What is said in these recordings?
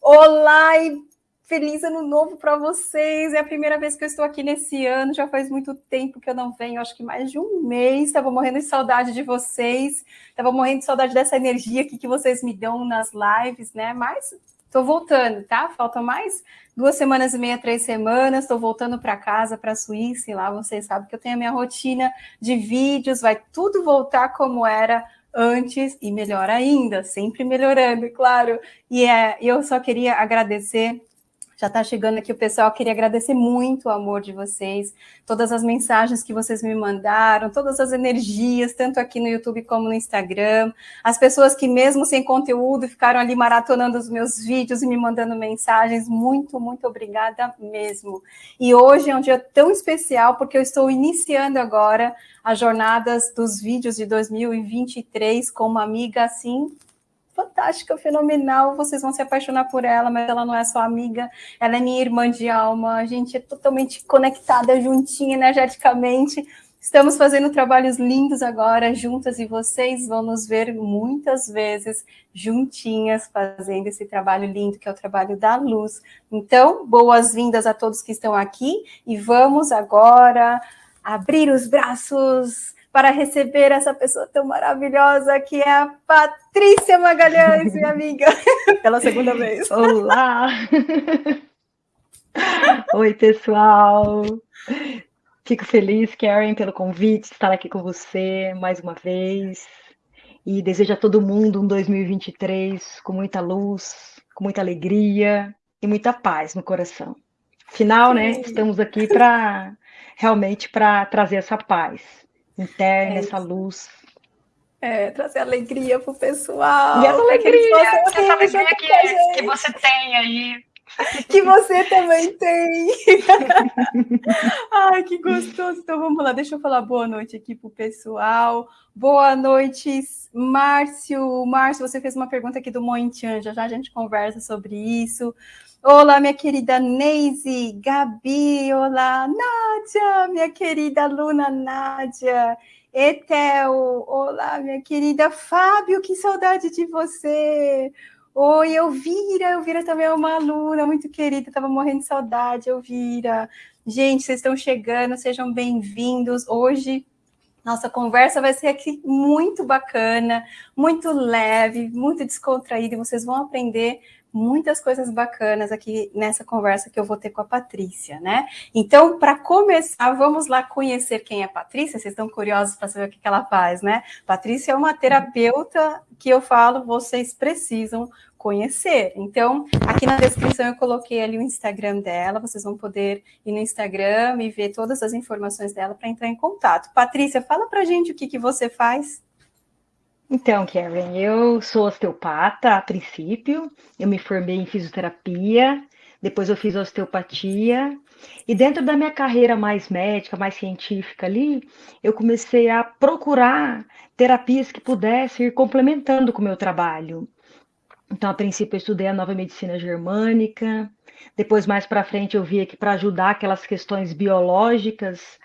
Olá e feliz ano novo para vocês. É a primeira vez que eu estou aqui nesse ano. Já faz muito tempo que eu não venho, acho que mais de um mês. Estava morrendo de saudade de vocês. Estava morrendo de saudade dessa energia aqui que vocês me dão nas lives, né? Mas estou voltando, tá? Faltam mais duas semanas e meia, três semanas. Estou voltando para casa, para a Suíça. E lá vocês sabem que eu tenho a minha rotina de vídeos. Vai tudo voltar como era antes e melhor ainda, sempre melhorando, claro. E é, eu só queria agradecer já está chegando aqui o pessoal, queria agradecer muito o amor de vocês, todas as mensagens que vocês me mandaram, todas as energias, tanto aqui no YouTube como no Instagram, as pessoas que mesmo sem conteúdo ficaram ali maratonando os meus vídeos e me mandando mensagens, muito, muito obrigada mesmo. E hoje é um dia tão especial porque eu estou iniciando agora as jornadas dos vídeos de 2023 com uma amiga assim fantástica, fenomenal, vocês vão se apaixonar por ela, mas ela não é só amiga, ela é minha irmã de alma, a gente é totalmente conectada, juntinha, energeticamente. Estamos fazendo trabalhos lindos agora, juntas, e vocês vão nos ver muitas vezes juntinhas fazendo esse trabalho lindo, que é o trabalho da luz. Então, boas-vindas a todos que estão aqui, e vamos agora abrir os braços para receber essa pessoa tão maravilhosa que é a Patrícia Magalhães, minha amiga, pela segunda vez. Olá! Oi, pessoal! Fico feliz, Karen, pelo convite, estar aqui com você mais uma vez. E desejo a todo mundo um 2023 com muita luz, com muita alegria e muita paz no coração. Afinal, né, estamos aqui para realmente para trazer essa paz interna, é essa luz. É, trazer alegria pro pessoal. E essa alegria, essa alegria que, que você tem aí. Que você também tem. Ai, que gostoso. Então vamos lá, deixa eu falar boa noite aqui pro pessoal. Boa noite, Márcio. Márcio, você fez uma pergunta aqui do Mointian, já já a gente conversa sobre isso. Olá, minha querida Neise, Gabi, olá, Nádia, minha querida Luna Nádia, Etel, olá, minha querida Fábio, que saudade de você. Oi, Elvira, Elvira também é uma aluna muito querida, estava morrendo de saudade, Elvira. Gente, vocês estão chegando, sejam bem-vindos. Hoje nossa conversa vai ser aqui muito bacana, muito leve, muito descontraída, vocês vão aprender muitas coisas bacanas aqui nessa conversa que eu vou ter com a Patrícia, né? Então, para começar, vamos lá conhecer quem é a Patrícia. Vocês estão curiosos para saber o que ela faz, né? Patrícia é uma terapeuta que eu falo, vocês precisam conhecer. Então, aqui na descrição eu coloquei ali o Instagram dela, vocês vão poder ir no Instagram e ver todas as informações dela para entrar em contato. Patrícia, fala para gente o que, que você faz. Então, Karen, eu sou osteopata a princípio, eu me formei em fisioterapia, depois eu fiz osteopatia, e dentro da minha carreira mais médica, mais científica ali, eu comecei a procurar terapias que pudessem ir complementando com o meu trabalho. Então, a princípio, eu estudei a nova medicina germânica, depois, mais para frente, eu via que para ajudar aquelas questões biológicas,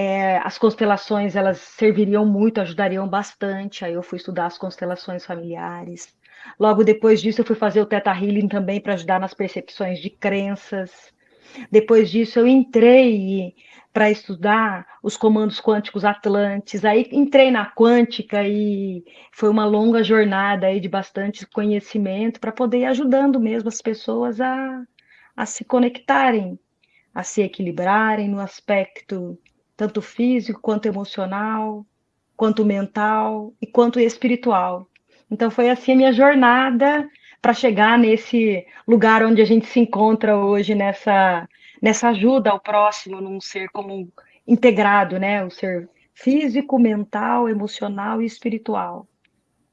é, as constelações elas serviriam muito, ajudariam bastante. Aí eu fui estudar as constelações familiares. Logo depois disso, eu fui fazer o Theta Healing também para ajudar nas percepções de crenças. Depois disso, eu entrei para estudar os comandos quânticos atlantes. Aí entrei na quântica e foi uma longa jornada aí de bastante conhecimento para poder ir ajudando mesmo as pessoas a, a se conectarem, a se equilibrarem no aspecto tanto físico quanto emocional, quanto mental e quanto espiritual. Então foi assim a minha jornada para chegar nesse lugar onde a gente se encontra hoje nessa nessa ajuda ao próximo num ser como integrado, né, o ser físico, mental, emocional e espiritual.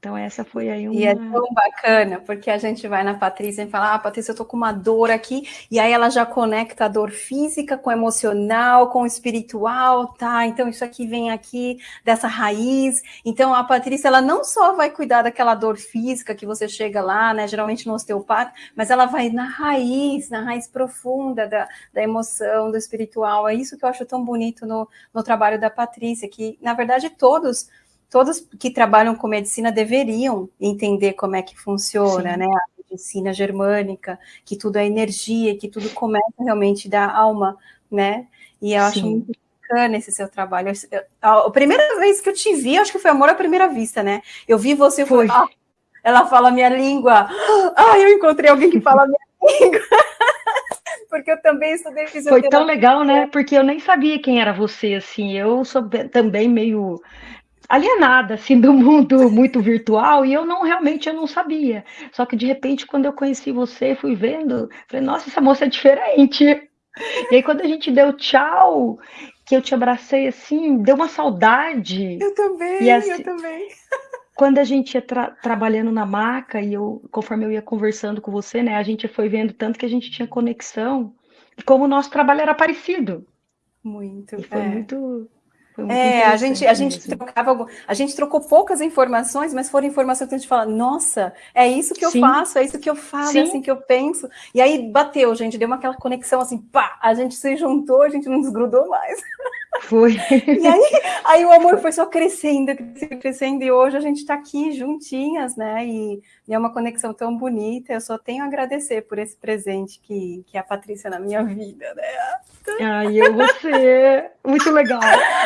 Então, essa foi aí uma. E é tão bacana, porque a gente vai na Patrícia e fala: Ah, Patrícia, eu tô com uma dor aqui, e aí ela já conecta a dor física com emocional, com espiritual, tá? Então, isso aqui vem aqui dessa raiz. Então, a Patrícia, ela não só vai cuidar daquela dor física que você chega lá, né, geralmente no osteopata, mas ela vai na raiz, na raiz profunda da, da emoção, do espiritual. É isso que eu acho tão bonito no, no trabalho da Patrícia, que, na verdade, todos todos que trabalham com medicina deveriam entender como é que funciona, Sim. né? A medicina germânica, que tudo é energia, que tudo começa realmente da alma, né? E eu Sim. acho muito bacana esse seu trabalho. a, primeira vez que eu te vi, acho que foi amor à primeira vista, né? Eu vi você e falei, ah, ela fala minha língua. Ah, eu encontrei alguém que fala minha língua. Porque eu também estudei fisioterapia. Foi tão legal, né? Porque eu nem sabia quem era você, assim. Eu sou também meio alienada assim do mundo muito virtual e eu não realmente eu não sabia. Só que de repente quando eu conheci você, fui vendo, falei, nossa, essa moça é diferente. E aí quando a gente deu tchau, que eu te abracei assim, deu uma saudade. Eu também, assim, eu também. Quando a gente ia tra trabalhando na maca e eu, conforme eu ia conversando com você, né, a gente foi vendo tanto que a gente tinha conexão e como o nosso trabalho era parecido. Muito. E foi é. muito é, a gente, a gente trocava, a gente trocou poucas informações, mas foram informações que a gente fala, nossa, é isso que eu Sim. faço, é isso que eu falo, Sim. é assim que eu penso. E aí bateu, gente, deu uma aquela conexão assim, pá, a gente se juntou, a gente não desgrudou mais. Foi. E aí, aí o amor foi só crescendo, crescendo, crescendo, e hoje a gente está aqui juntinhas, né? E, e, é uma conexão tão bonita. Eu só tenho a agradecer por esse presente que, que é a Patrícia na minha vida, né? Ai, eu você, muito legal.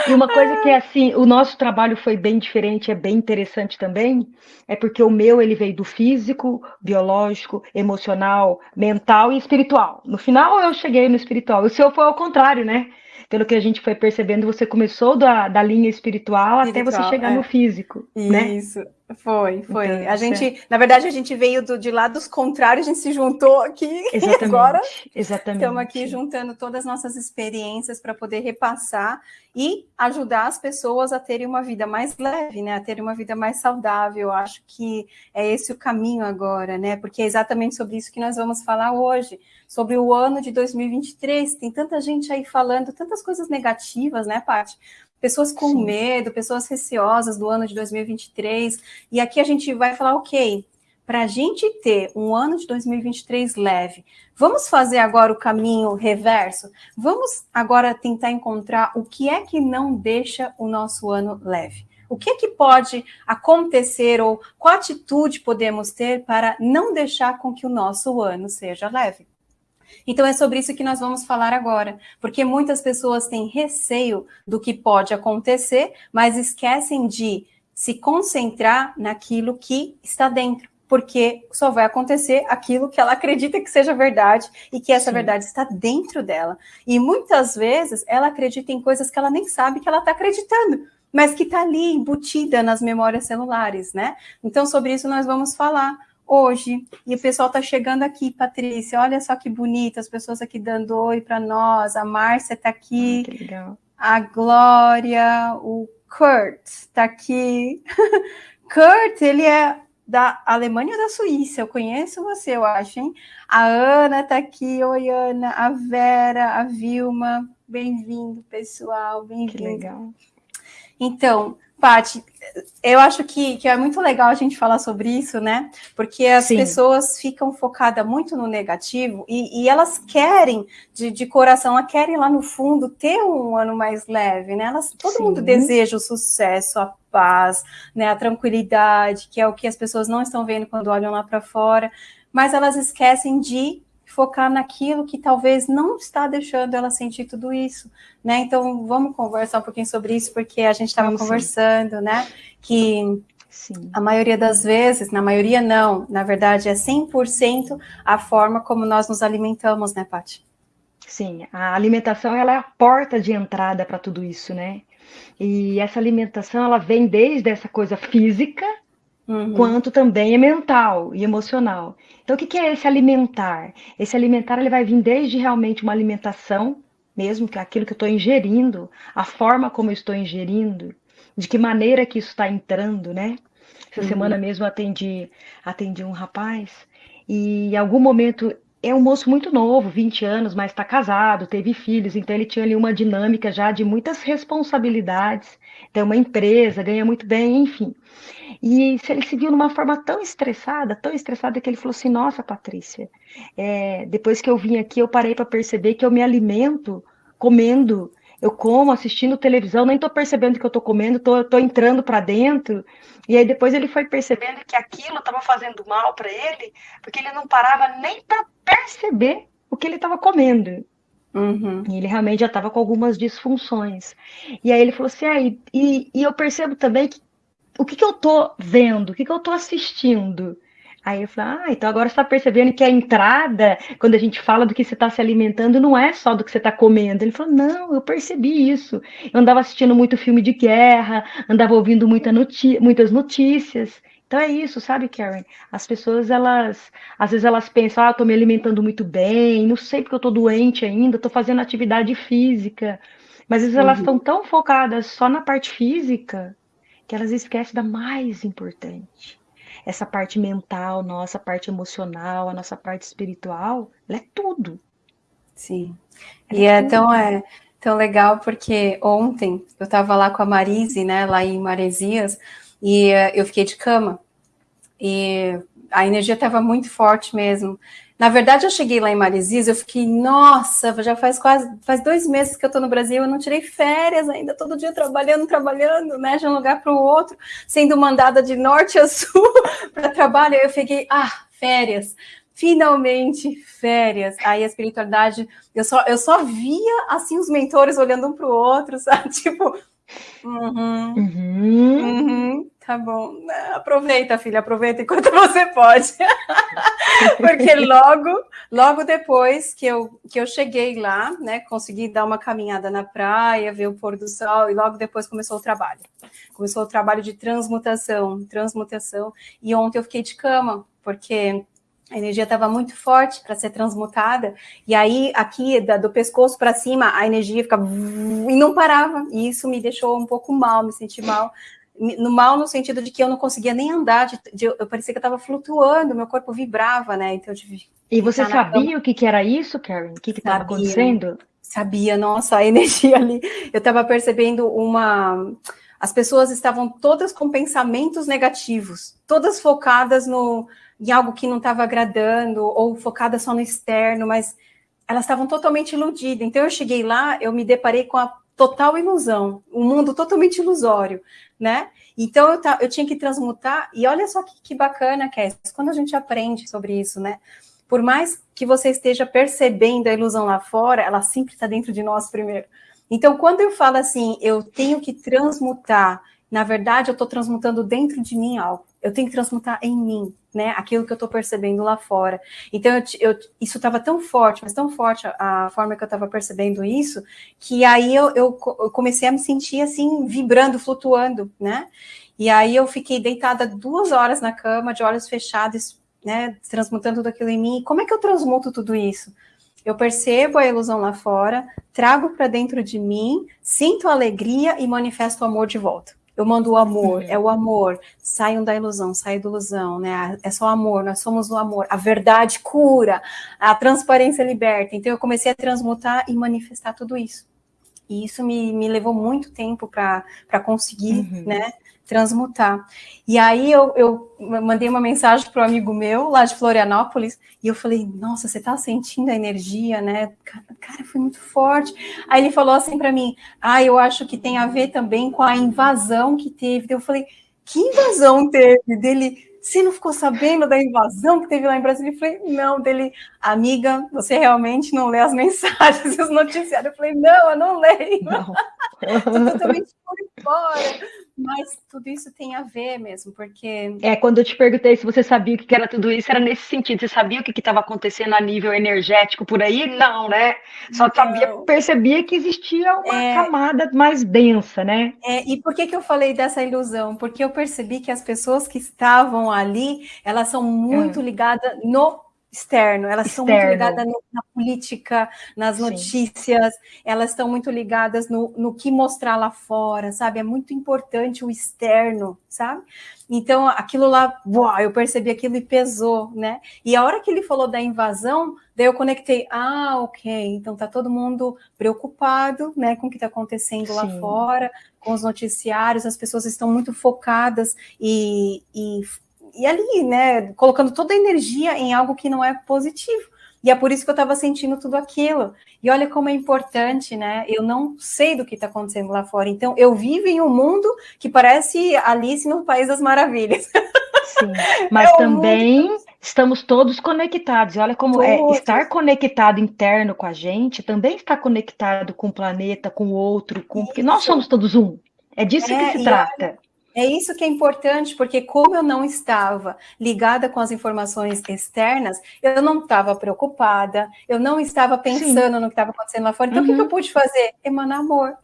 E uma coisa que é assim, o nosso trabalho foi bem diferente, é bem interessante também, é porque o meu ele veio do físico, biológico, emocional, mental e espiritual. No final eu cheguei no espiritual. O seu foi ao contrário, né? Pelo que a gente foi percebendo, você começou da, da linha espiritual, espiritual até você chegar é. no físico, né? Isso, foi, foi. Então, a gente, é. na verdade, a gente veio do, de lados contrários, a gente se juntou aqui exatamente, agora. Exatamente. Estamos aqui juntando todas as nossas experiências para poder repassar e ajudar as pessoas a terem uma vida mais leve, né? A terem uma vida mais saudável. Eu acho que é esse o caminho agora, né? Porque é exatamente sobre isso que nós vamos falar hoje sobre o ano de 2023. Tem tanta gente aí falando tantas coisas negativas, né, Paty? Pessoas com Sim. medo, pessoas receosas do ano de 2023. E aqui a gente vai falar, ok, para a gente ter um ano de 2023 leve, vamos fazer agora o caminho reverso? Vamos agora tentar encontrar o que é que não deixa o nosso ano leve? O que é que pode acontecer ou qual atitude podemos ter para não deixar com que o nosso ano seja leve? Então é sobre isso que nós vamos falar agora, porque muitas pessoas têm receio do que pode acontecer, mas esquecem de se concentrar naquilo que está dentro, porque só vai acontecer aquilo que ela acredita que seja verdade e que essa Sim. verdade está dentro dela. E muitas vezes ela acredita em coisas que ela nem sabe que ela está acreditando, mas que está ali embutida nas memórias celulares, né? Então sobre isso nós vamos falar hoje. E o pessoal está chegando aqui, Patrícia. Olha só que bonito, as pessoas aqui dando oi para nós. A Márcia está aqui. Ah, a Glória, o Kurt está aqui. Kurt, ele é da Alemanha ou da Suíça? Eu conheço você, eu acho, hein? A Ana está aqui. Oi, Ana. A Vera, a Vilma. Bem-vindo, pessoal. Bem-vindo. Então, Paty, eu acho que, que, é muito legal a gente falar sobre isso, né? Porque as Sim. pessoas ficam focadas muito no negativo e, e elas querem, de, de, coração, elas querem lá no fundo ter um ano mais leve, né? Elas, todo Sim. mundo deseja o sucesso, a paz, né? A tranquilidade, que é o que as pessoas não estão vendo quando olham lá para fora, mas elas esquecem de focar naquilo que talvez não está deixando ela sentir tudo isso, né? Então, vamos conversar um pouquinho sobre isso, porque a gente estava conversando, sim. né? Que Sim. A maioria das vezes, na maioria não, na verdade é 100% a forma como nós nos alimentamos, né, Paty? Sim, a alimentação ela é a porta de entrada para tudo isso, né? E essa alimentação ela vem desde essa coisa física, uhum. quanto também é mental e emocional. Então, o que é esse alimentar? Esse alimentar ele vai vir desde realmente uma alimentação, mesmo que aquilo que eu estou ingerindo, a forma como eu estou ingerindo, de que maneira que isso está entrando, né? Essa uhum. semana mesmo atendi, atendi um rapaz e em algum momento é um moço muito novo, 20 anos, mas está casado, teve filhos, então ele tinha ali uma dinâmica já de muitas responsabilidades, tem uma empresa, ganha muito bem, enfim. E ele se viu numa forma tão estressada, tão estressada, que ele falou assim: Nossa, Patrícia, é, depois que eu vim aqui, eu parei para perceber que eu me alimento comendo eu como assistindo televisão, nem tô percebendo que eu tô comendo, tô, tô entrando para dentro. E aí depois ele foi percebendo que aquilo estava fazendo mal para ele, porque ele não parava nem para perceber o que ele estava comendo. Uhum. E ele realmente já estava com algumas disfunções. E aí ele falou assim: ah, e, e, e eu percebo também que o que, que eu tô vendo, o que, que eu tô assistindo. Aí eu falei, ah, então agora você está percebendo que a entrada, quando a gente fala do que você está se alimentando, não é só do que você está comendo. Ele falou, não, eu percebi isso. Eu andava assistindo muito filme de guerra, andava ouvindo muita muitas notícias. Então é isso, sabe, Karen? As pessoas, elas, às vezes elas pensam, ah, eu tô me alimentando muito bem, não sei porque eu tô doente ainda, tô fazendo atividade física. Mas às vezes uhum. elas estão tão focadas só na parte física que elas esquecem da mais importante. Essa parte mental, nossa parte emocional, a nossa parte espiritual, ela é tudo. Sim. Ela e é, é tão, é tão legal porque ontem eu estava lá com a Marise, né, lá em Maresias, e uh, eu fiquei de cama. E a energia estava muito forte mesmo. Na verdade, eu cheguei lá em Maresias, eu fiquei, nossa, já faz quase, faz dois meses que eu estou no Brasil, eu não tirei férias ainda, todo dia trabalhando, trabalhando, né, de um lugar para o outro, sendo mandada de norte a sul para trabalho. Eu fiquei, ah, férias, finalmente férias. Aí a espiritualidade, eu só, eu só via, assim, os mentores olhando um para o outro, sabe, tipo, Uhum. Uhum. Uhum. Tá bom. Aproveita, filha, aproveita enquanto você pode. Porque logo, logo depois que eu, que eu cheguei lá, né, consegui dar uma caminhada na praia, ver o pôr do sol, e logo depois começou o trabalho. Começou o trabalho de transmutação, transmutação. E ontem eu fiquei de cama, porque a energia estava muito forte para ser transmutada, e aí aqui da, do pescoço para cima a energia ficava e não parava, e isso me deixou um pouco mal, me senti mal, no mal no sentido de que eu não conseguia nem andar, de, de, eu parecia que eu estava flutuando, meu corpo vibrava, né? Então eu tive. E você sabia o que, que era isso, Karen? O que estava acontecendo? Sabia, nossa, a energia ali. Eu estava percebendo uma. As pessoas estavam todas com pensamentos negativos, todas focadas no, em algo que não estava agradando, ou focada só no externo, mas elas estavam totalmente iludidas. Então eu cheguei lá, eu me deparei com a total ilusão, um mundo totalmente ilusório, né? Então eu, eu tinha que transmutar, e olha só que, que bacana é quando a gente aprende sobre isso, né? Por mais que você esteja percebendo a ilusão lá fora, ela sempre está dentro de nós primeiro. Então, quando eu falo assim, eu tenho que transmutar, na verdade, eu estou transmutando dentro de mim algo eu tenho que transmutar em mim, né? Aquilo que eu estou percebendo lá fora. Então, eu, eu, isso estava tão forte, mas tão forte a, a forma que eu estava percebendo isso, que aí eu, eu, comecei a me sentir assim, vibrando, flutuando, né? E aí eu fiquei deitada duas horas na cama, de olhos fechados, né? Transmutando tudo aquilo em mim. Como é que eu transmuto tudo isso? Eu percebo a ilusão lá fora, trago para dentro de mim, sinto alegria e manifesto o amor de volta. Eu mando o amor, é o amor. Saiam da ilusão, saiam da ilusão, né? É só amor, nós somos o amor. A verdade cura, a transparência liberta. Então eu comecei a transmutar e manifestar tudo isso. E isso me, me levou muito tempo para conseguir, uhum. né? Transmutar. E aí eu, eu mandei uma mensagem para um amigo meu lá de Florianópolis e eu falei, nossa, você está sentindo a energia, né? Cara, foi muito forte. Aí ele falou assim para mim, ah, eu acho que tem a ver também com a invasão que teve. Eu falei, que invasão teve? Dele, você não ficou sabendo da invasão que teve lá em Brasília? Eu falei, não, dele, amiga, você realmente não lê as mensagens, os noticiários. Eu falei, não, eu não leio. Não. Estou totalmente por fora. Mas tudo isso tem a ver mesmo, porque. É, quando eu te perguntei se você sabia o que era tudo isso, era nesse sentido. Você sabia o que estava acontecendo a nível energético por aí? Não, né? Só Não. sabia, percebia que existia uma é... camada mais densa, né? É, e por que, que eu falei dessa ilusão? Porque eu percebi que as pessoas que estavam ali, elas são muito é. ligadas no externo, elas Externo. são muito ligadas no, na política, nas Sim. notícias, elas estão muito ligadas no, no que mostrar lá fora, sabe? É muito importante o externo, sabe? Então, aquilo lá, uau, eu percebi aquilo e pesou, né? E a hora que ele falou da invasão, daí eu conectei, ah, ok, então tá todo mundo preocupado, né, com o que está acontecendo Sim. lá fora, com os noticiários, as pessoas estão muito focadas e, e e ali, né, colocando toda a energia em algo que não é positivo. E é por isso que eu estava sentindo tudo aquilo. E olha como é importante, né? Eu não sei do que está acontecendo lá fora. Então, eu vivo em um mundo que parece Alice no País das Maravilhas. Sim, mas é também mundo... estamos todos conectados. E olha como é, todos. é estar conectado interno com a gente, também estar conectado com o planeta, com o outro, com... porque nós somos todos um. É disso é, que se trata. Olha, é isso que é importante, porque como eu não estava ligada com as informações externas, eu não estava preocupada, eu não estava pensando Sim. no que estava acontecendo lá fora. Então, uhum. o que, eu uhum. pude fazer? Emanar amor.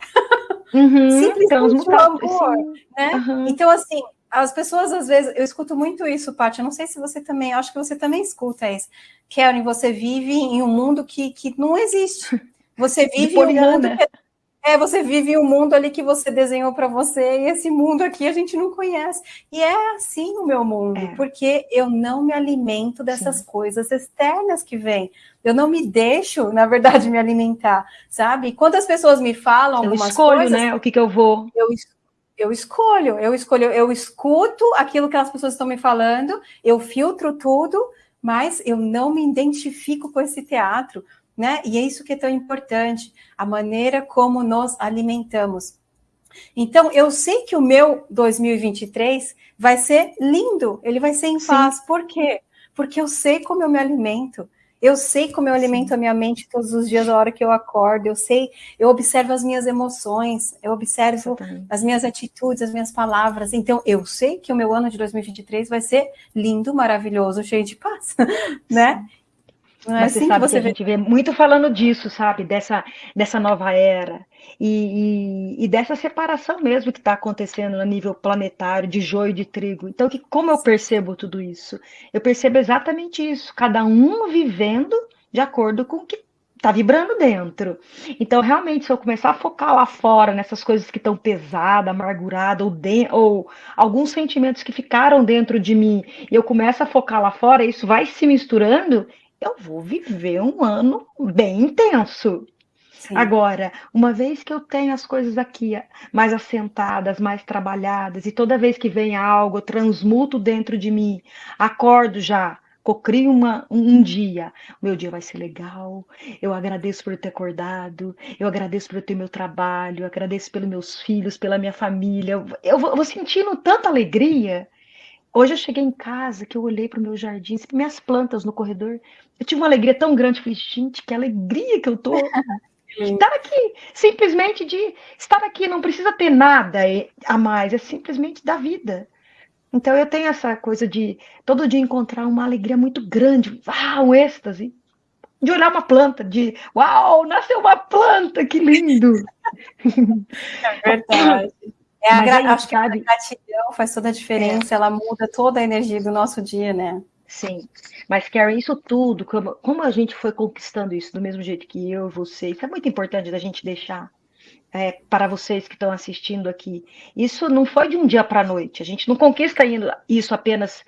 Uhum. Simplesmente o amor. Né? Uhum. Então, assim, as pessoas, às vezes, eu escuto muito isso, Paty, eu não sei se você também, acho que você também escuta isso. Karen, você vive em um mundo que, que não existe. Você vive em um mundo que é, você vive um mundo ali que você desenhou para você, e esse mundo aqui a gente não conhece. E é assim o meu mundo, é. porque eu não me alimento dessas Sim. coisas externas que vêm. Eu não me deixo, na verdade, me alimentar, sabe? Quando as pessoas me falam eu algumas escolho, coisas... né? O que, que eu vou... Eu, eu escolho, eu escolho, eu escuto aquilo que as pessoas estão me falando, eu filtro tudo, mas eu não me identifico com esse teatro, né? E é isso que é tão importante, a maneira como nos alimentamos. Então, eu sei que o meu 2023 vai ser lindo, ele vai ser em Sim. paz. Por quê? Porque eu sei como eu me alimento. Eu sei como eu alimento Sim. a minha mente todos os dias, a hora que eu acordo. Eu sei, eu observo as minhas emoções, eu observo Exatamente. as minhas atitudes, as minhas palavras. Então, eu sei que o meu ano de 2023 vai ser lindo, maravilhoso, cheio de paz, né? Não é Mas assim você sabe que, você que a gente vê muito falando disso, sabe? Dessa, dessa nova era. E, e, e dessa separação mesmo que está acontecendo a nível planetário, de joio e de trigo. Então, que, como eu percebo tudo isso? Eu percebo exatamente isso. Cada um vivendo de acordo com o que está vibrando dentro. Então, realmente, se eu começar a focar lá fora, nessas coisas que estão pesadas, amarguradas, ou, de, ou alguns sentimentos que ficaram dentro de mim, e eu começo a focar lá fora, isso vai se misturando, eu vou viver um ano bem intenso. Sim. Agora, uma vez que eu tenho as coisas aqui mais assentadas, mais trabalhadas, e toda vez que vem algo, eu transmuto dentro de mim, acordo já, cocrio uma, um dia, meu dia vai ser legal, eu agradeço por ter acordado, eu agradeço por ter meu trabalho, eu agradeço pelos meus filhos, pela minha família, eu, eu vou, eu vou sentindo tanta alegria Hoje eu cheguei em casa que eu olhei para o meu jardim, minhas plantas no corredor. Eu tive uma alegria tão grande. Falei, gente, que alegria que eu tô. estar aqui, simplesmente de estar aqui, não precisa ter nada a mais, é simplesmente da vida. Então eu tenho essa coisa de todo dia encontrar uma alegria muito grande, uau, um êxtase, de olhar uma planta, de uau, nasceu uma planta, que lindo! É verdade. É a gra... Acho que a gratidão faz toda a diferença, é. ela muda toda a energia do nosso dia, né? Sim, mas Karen, isso tudo, como, como a gente foi conquistando isso do mesmo jeito que eu, você, isso é muito importante da gente deixar é, para vocês que estão assistindo aqui. Isso não foi de um dia para a noite, a gente não conquista isso apenas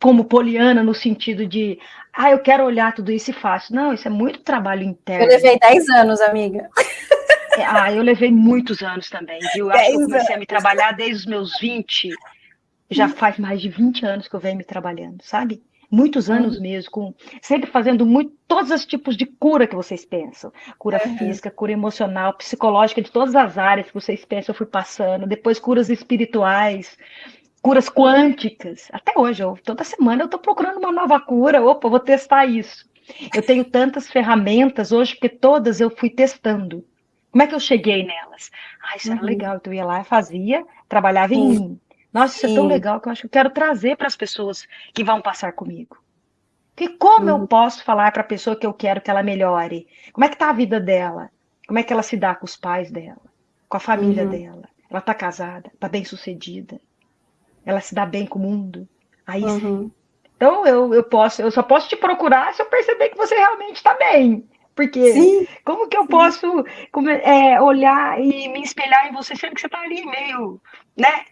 como poliana no sentido de, ah, eu quero olhar tudo isso e faço. Não, isso é muito trabalho interno. Eu levei 10 anos, amiga. Ah, eu levei muitos anos também, viu? Acho que eu comecei a me trabalhar desde os meus 20. Já faz mais de 20 anos que eu venho me trabalhando, sabe? Muitos anos uhum. mesmo, com, sempre fazendo muito, todos os tipos de cura que vocês pensam. Cura uhum. física, cura emocional, psicológica, de todas as áreas que vocês pensam, eu fui passando. Depois curas espirituais, curas quânticas. Até hoje, eu, toda semana eu estou procurando uma nova cura. Opa, vou testar isso. Eu tenho tantas ferramentas hoje, porque todas eu fui testando. Como é que eu cheguei nelas? Ah, isso uhum. era legal. Então eu ia lá, fazia, trabalhava Sim. em mim. Nossa, isso Sim. é tão legal que eu acho que eu quero trazer para as pessoas que vão passar comigo. Porque como uhum. eu posso falar para a pessoa que eu quero que ela melhore? Como é que está a vida dela? Como é que ela se dá com os pais dela? Com a família uhum. dela? Ela está casada? Está bem sucedida? Ela se dá bem com o mundo? Aí sim. Uhum. Então eu, eu posso, eu só posso te procurar se eu perceber que você realmente está bem. Porque Sim. como que eu posso é, olhar e me espelhar em você, sendo que você está ali meio, né?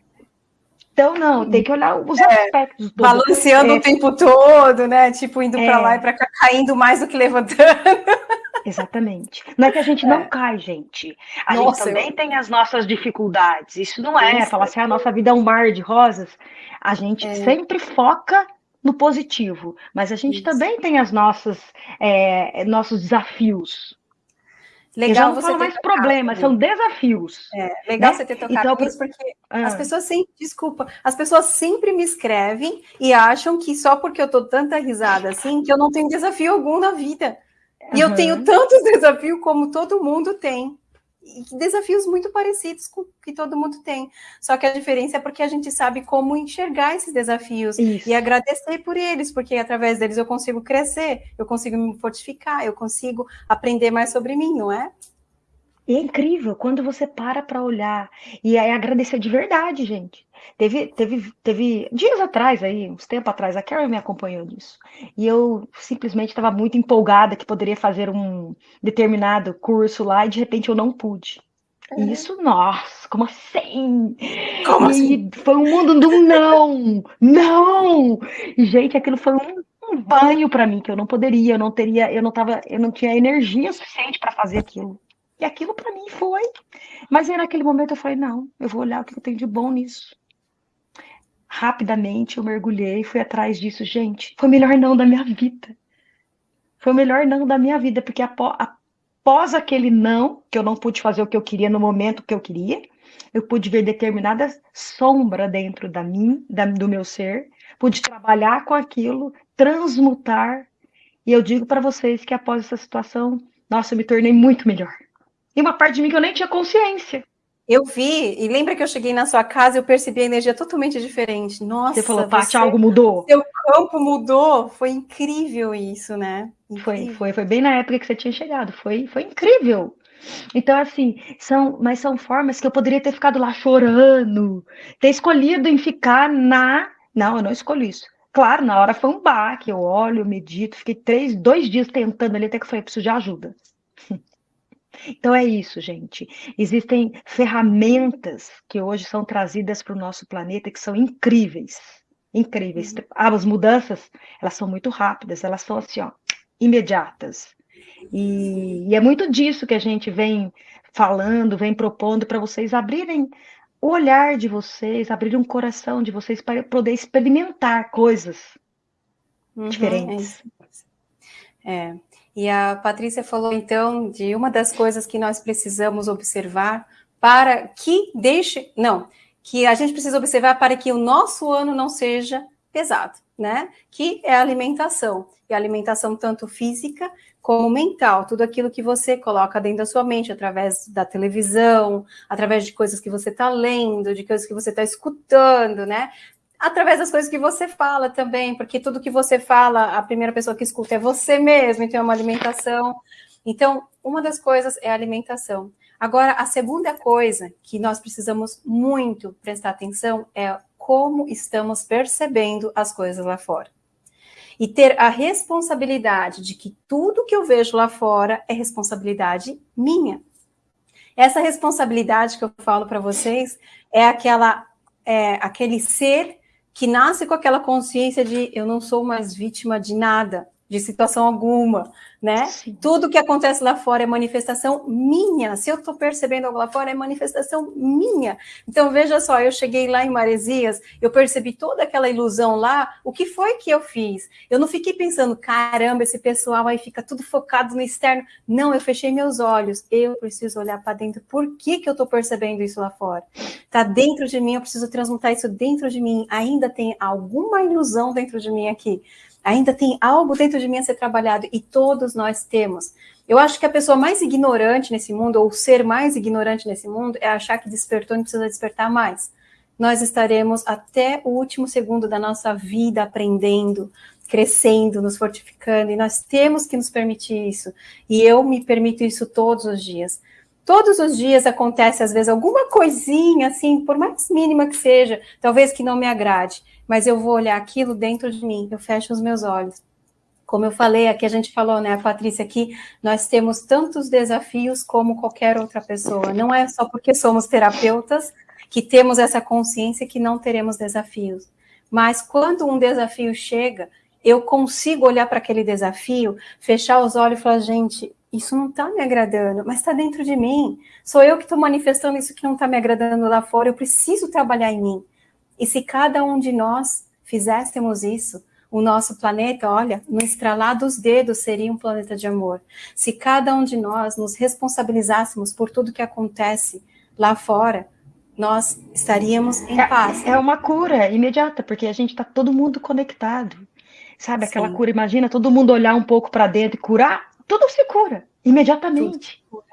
Então, não, tem que olhar os é, aspectos. Do balanceando é, o tempo todo, né? Tipo, indo para lá e para cá, caindo mais do que levantando. Exatamente. Não é que a gente não é. cai, gente. A Nossa, gente também eu... tem as nossas dificuldades. Isso não é Isso. falar assim, a nossa vida é um mar de rosas. A gente é. sempre foca no positivo, mas a gente Isso. também tem as nossas é, nossos desafios. Legal, eu já não falo mais problemas, são desafios. É, legal né? você ter tocado então, isso, porque ah. as pessoas sempre, desculpa, as pessoas sempre me escrevem e acham que só porque eu tô tanta risada assim, que eu não tenho desafio algum na vida. E uhum. eu tenho tantos desafios como todo mundo tem desafios muito parecidos com o que todo mundo tem. Só que a diferença é porque a gente sabe como enxergar esses desafios Isso. e agradecer por eles, porque através deles eu consigo crescer, eu consigo me fortificar, eu consigo aprender mais sobre mim, não é? E é incrível quando você para para olhar e aí agradecer de verdade, gente. Teve, teve, teve dias atrás aí, uns tempo atrás, a Carol me acompanhou nisso. E eu simplesmente estava muito empolgada que poderia fazer um determinado curso lá e de repente eu não pude. Uhum. Isso, nossa, como assim? Como e assim? Foi um mundo do não, não. E gente, aquilo foi um, um banho para mim que eu não poderia, eu não teria, eu não tava, eu não tinha energia suficiente para fazer aquilo. E aquilo para mim foi. Mas aí naquele momento eu falei: não, eu vou olhar o que eu tenho de bom nisso. Rapidamente eu mergulhei, fui atrás disso. Gente, foi o melhor não da minha vida. Foi o melhor não da minha vida, porque após aquele não, que eu não pude fazer o que eu queria no momento que eu queria, eu pude ver determinada sombra dentro da mim, da, do meu ser, pude trabalhar com aquilo, transmutar. E eu digo para vocês que após essa situação, nossa, eu me tornei muito melhor. E uma parte de mim que eu nem tinha consciência. Eu vi, e lembra que eu cheguei na sua casa e eu percebi a energia totalmente diferente. Nossa, você falou, Paty, algo mudou. Seu campo mudou. Foi incrível isso, né? Incrível. Foi, foi, foi bem na época que você tinha chegado. Foi, foi incrível. Então, assim, são, mas são formas que eu poderia ter ficado lá chorando, ter escolhido em ficar na. Não, eu não escolhi isso. Claro, na hora foi um baque, eu olho, eu medito, fiquei três, dois dias tentando ali, até que eu falei, preciso de ajuda. Então é isso, gente. Existem ferramentas que hoje são trazidas para o nosso planeta que são incríveis. Incríveis. Uhum. As mudanças, elas são muito rápidas, elas são assim, ó, imediatas. E, e é muito disso que a gente vem falando, vem propondo para vocês abrirem o olhar de vocês, abrir um coração de vocês para poder experimentar coisas uhum, diferentes. É, é. E a Patrícia falou então de uma das coisas que nós precisamos observar para que deixe, não, que a gente precisa observar para que o nosso ano não seja pesado, né? Que é a alimentação. E a alimentação tanto física como mental, tudo aquilo que você coloca dentro da sua mente, através da televisão, através de coisas que você está lendo, de coisas que você está escutando, né? Através das coisas que você fala também, porque tudo que você fala, a primeira pessoa que escuta é você mesmo, então é uma alimentação. Então, uma das coisas é a alimentação. Agora, a segunda coisa que nós precisamos muito prestar atenção é como estamos percebendo as coisas lá fora. E ter a responsabilidade de que tudo que eu vejo lá fora é responsabilidade minha. Essa responsabilidade que eu falo para vocês é aquela é, aquele ser que nasce com aquela consciência de eu não sou mais vítima de nada, de situação alguma, né? Sim. Tudo que acontece lá fora é manifestação minha. Se eu estou percebendo algo lá fora, é manifestação minha. Então, veja só, eu cheguei lá em Maresias, eu percebi toda aquela ilusão lá, o que foi que eu fiz? Eu não fiquei pensando, caramba, esse pessoal aí fica tudo focado no externo. Não, eu fechei meus olhos. Eu preciso olhar para dentro. Por que, que eu estou percebendo isso lá fora? Está dentro de mim, eu preciso transmutar isso dentro de mim. Ainda tem alguma ilusão dentro de mim aqui. Ainda tem algo dentro de mim a ser trabalhado e todos nós temos. Eu acho que a pessoa mais ignorante nesse mundo, ou o ser mais ignorante nesse mundo, é achar que despertou e precisa despertar mais. Nós estaremos até o último segundo da nossa vida aprendendo, crescendo, nos fortificando, e nós temos que nos permitir isso. E eu me permito isso todos os dias. Todos os dias acontece, às vezes, alguma coisinha, assim, por mais mínima que seja, talvez que não me agrade mas eu vou olhar aquilo dentro de mim, eu fecho os meus olhos. Como eu falei, aqui a gente falou, né, a Patrícia, aqui nós temos tantos desafios como qualquer outra pessoa. Não é só porque somos terapeutas que temos essa consciência que não teremos desafios. Mas quando um desafio chega, eu consigo olhar para aquele desafio, fechar os olhos e falar, gente, isso não está me agradando, mas está dentro de mim. Sou eu que estou manifestando isso que não está me agradando lá fora, eu preciso trabalhar em mim. E se cada um de nós fizéssemos isso, o nosso planeta, olha, no estralar dos dedos seria um planeta de amor. Se cada um de nós nos responsabilizássemos por tudo que acontece lá fora, nós estaríamos em é, paz. É uma cura imediata, porque a gente está todo mundo conectado. Sabe aquela Sim. cura? Imagina todo mundo olhar um pouco para dentro e curar, tudo se cura imediatamente. Tudo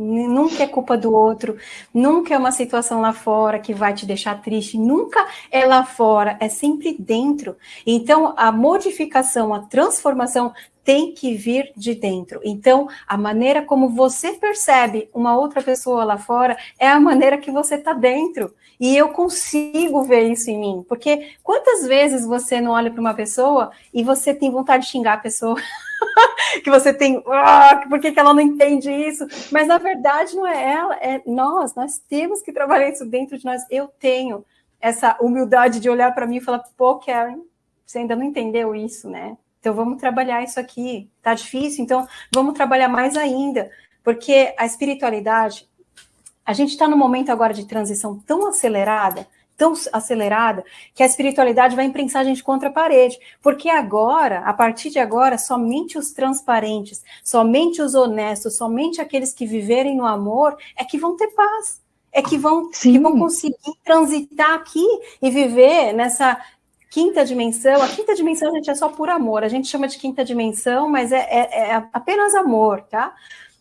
Nunca é culpa do outro, nunca é uma situação lá fora que vai te deixar triste, nunca é lá fora, é sempre dentro. Então, a modificação, a transformação tem que vir de dentro. Então, a maneira como você percebe uma outra pessoa lá fora é a maneira que você está dentro. E eu consigo ver isso em mim, porque quantas vezes você não olha para uma pessoa e você tem vontade de xingar a pessoa? que você tem, ah, por que, que ela não entende isso? Mas na verdade não é ela, é nós, nós temos que trabalhar isso dentro de nós. Eu tenho essa humildade de olhar para mim e falar, pô, Karen, você ainda não entendeu isso, né? Então vamos trabalhar isso aqui. Tá difícil, então vamos trabalhar mais ainda, porque a espiritualidade, a gente está num momento agora de transição tão acelerada tão acelerada que a espiritualidade vai imprensar a gente contra a parede. Porque agora, a partir de agora, somente os transparentes, somente os honestos, somente aqueles que viverem no amor é que vão ter paz. É que vão, que vão conseguir transitar aqui e viver nessa quinta dimensão. A quinta dimensão, gente, é só por amor. A gente chama de quinta dimensão, mas é, é, é apenas amor, tá?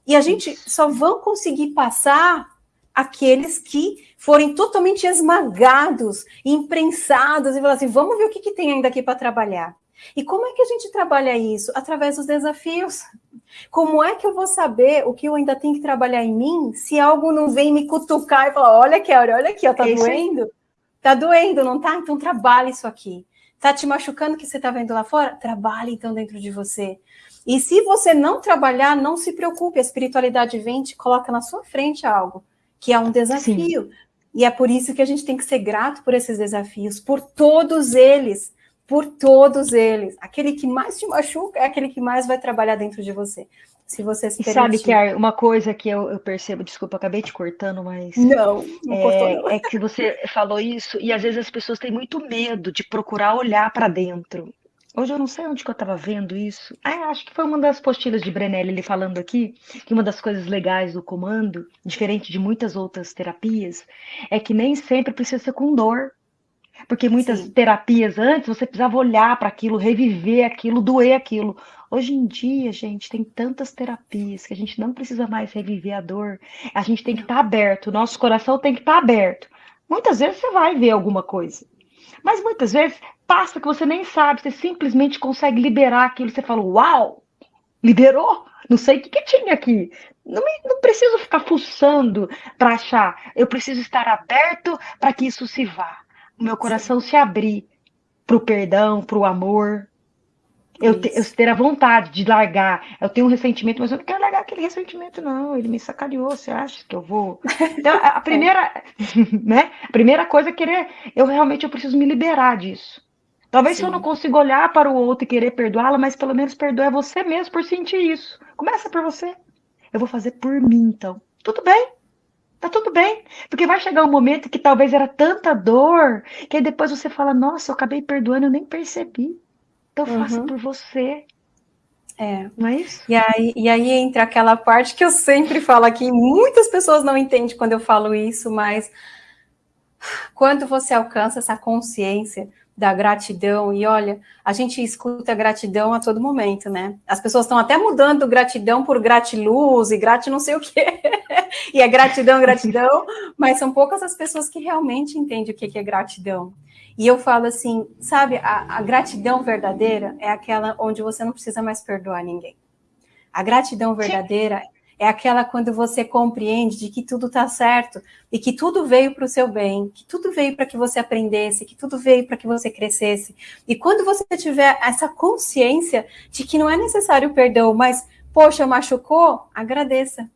E a gente só vão conseguir passar aqueles que forem totalmente esmagados, imprensados e falar assim: vamos ver o que, que tem ainda aqui para trabalhar. E como é que a gente trabalha isso? Através dos desafios. Como é que eu vou saber o que eu ainda tenho que trabalhar em mim se algo não vem me cutucar e falar: olha, Kelly, olha aqui, ó, tá doendo? Tá doendo, não tá? Então trabalhe isso aqui. Tá te machucando que você tá vendo lá fora? Trabalhe então dentro de você. E se você não trabalhar, não se preocupe, a espiritualidade vem e te coloca na sua frente algo que é um desafio. Sim. E é por isso que a gente tem que ser grato por esses desafios, por todos eles, por todos eles. Aquele que mais te machuca é aquele que mais vai trabalhar dentro de você. Se você se e sabe que uma coisa que eu, eu, percebo, desculpa, acabei te cortando, mas não, não é, cortou, não. é que você falou isso e às vezes as pessoas têm muito medo de procurar olhar para dentro. Hoje eu não sei onde que eu estava vendo isso. Ah, acho que foi uma das postilhas de Brenelli ele falando aqui, que uma das coisas legais do comando, diferente de muitas outras terapias, é que nem sempre precisa ser com dor. Porque muitas Sim. terapias antes você precisava olhar para aquilo, reviver aquilo, doer aquilo. Hoje em dia, gente, tem tantas terapias que a gente não precisa mais reviver a dor. A gente tem que estar tá aberto, o nosso coração tem que estar tá aberto. Muitas vezes você vai ver alguma coisa. Mas muitas vezes passa que você nem sabe, você simplesmente consegue liberar aquilo. Você fala, uau, liberou? Não sei o que, que tinha aqui. Não, me, não preciso ficar fuçando para achar. Eu preciso estar aberto para que isso se vá. O meu coração Sim. se abrir para o perdão, para o amor, eu, te, eu, ter a vontade de largar. Eu tenho um ressentimento, mas eu não quero largar aquele ressentimento, não. Ele me sacaneou. Você acha que eu vou? Então, a, primeira, né? A primeira coisa é querer. Eu realmente eu preciso me liberar disso. Talvez Sim. se eu não consiga olhar para o outro e querer perdoá-la, mas pelo menos perdoar você mesmo por sentir isso. Começa por você. Eu vou fazer por mim, então. Tudo bem. Tá tudo bem. Porque vai chegar um momento que talvez era tanta dor, que aí depois você fala, nossa, eu acabei perdoando, eu nem percebi. Então uhum. faça por você. É. Não é isso? E aí, e aí entra aquela parte que eu sempre falo aqui, muitas pessoas não entendem quando eu falo isso, mas quando você alcança essa consciência da gratidão, e olha, a gente escuta gratidão a todo momento, né? As pessoas estão até mudando gratidão por gratiluz e grat não sei o quê, e é gratidão, gratidão, mas são poucas as pessoas que realmente entendem o que é gratidão. E eu falo assim, sabe, a, a gratidão verdadeira é aquela onde você não precisa mais perdoar ninguém. A gratidão verdadeira Sim. é aquela quando você compreende de que tudo está certo e que tudo veio para o seu bem, que tudo veio para que você aprendesse, que tudo veio para que você crescesse. E quando você tiver essa consciência de que não é necessário perdão, mas, poxa, machucou, agradeça.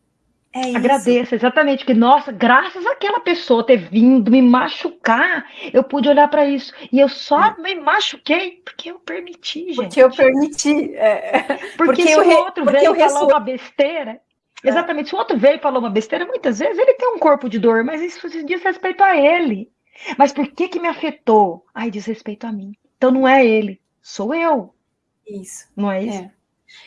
É Agradeço, exatamente, que nossa, graças àquela pessoa ter vindo me machucar, eu pude olhar para isso. E eu só é. me machuquei porque eu permiti, gente. Porque eu permiti. É. Porque, porque se o outro veio e falou uma besteira, é. exatamente, se o outro veio e falou uma besteira, muitas vezes ele tem um corpo de dor, mas isso diz respeito a ele. Mas por que que me afetou? Ai, diz respeito a mim. Então não é ele. sou eu. Isso. Não é isso? É.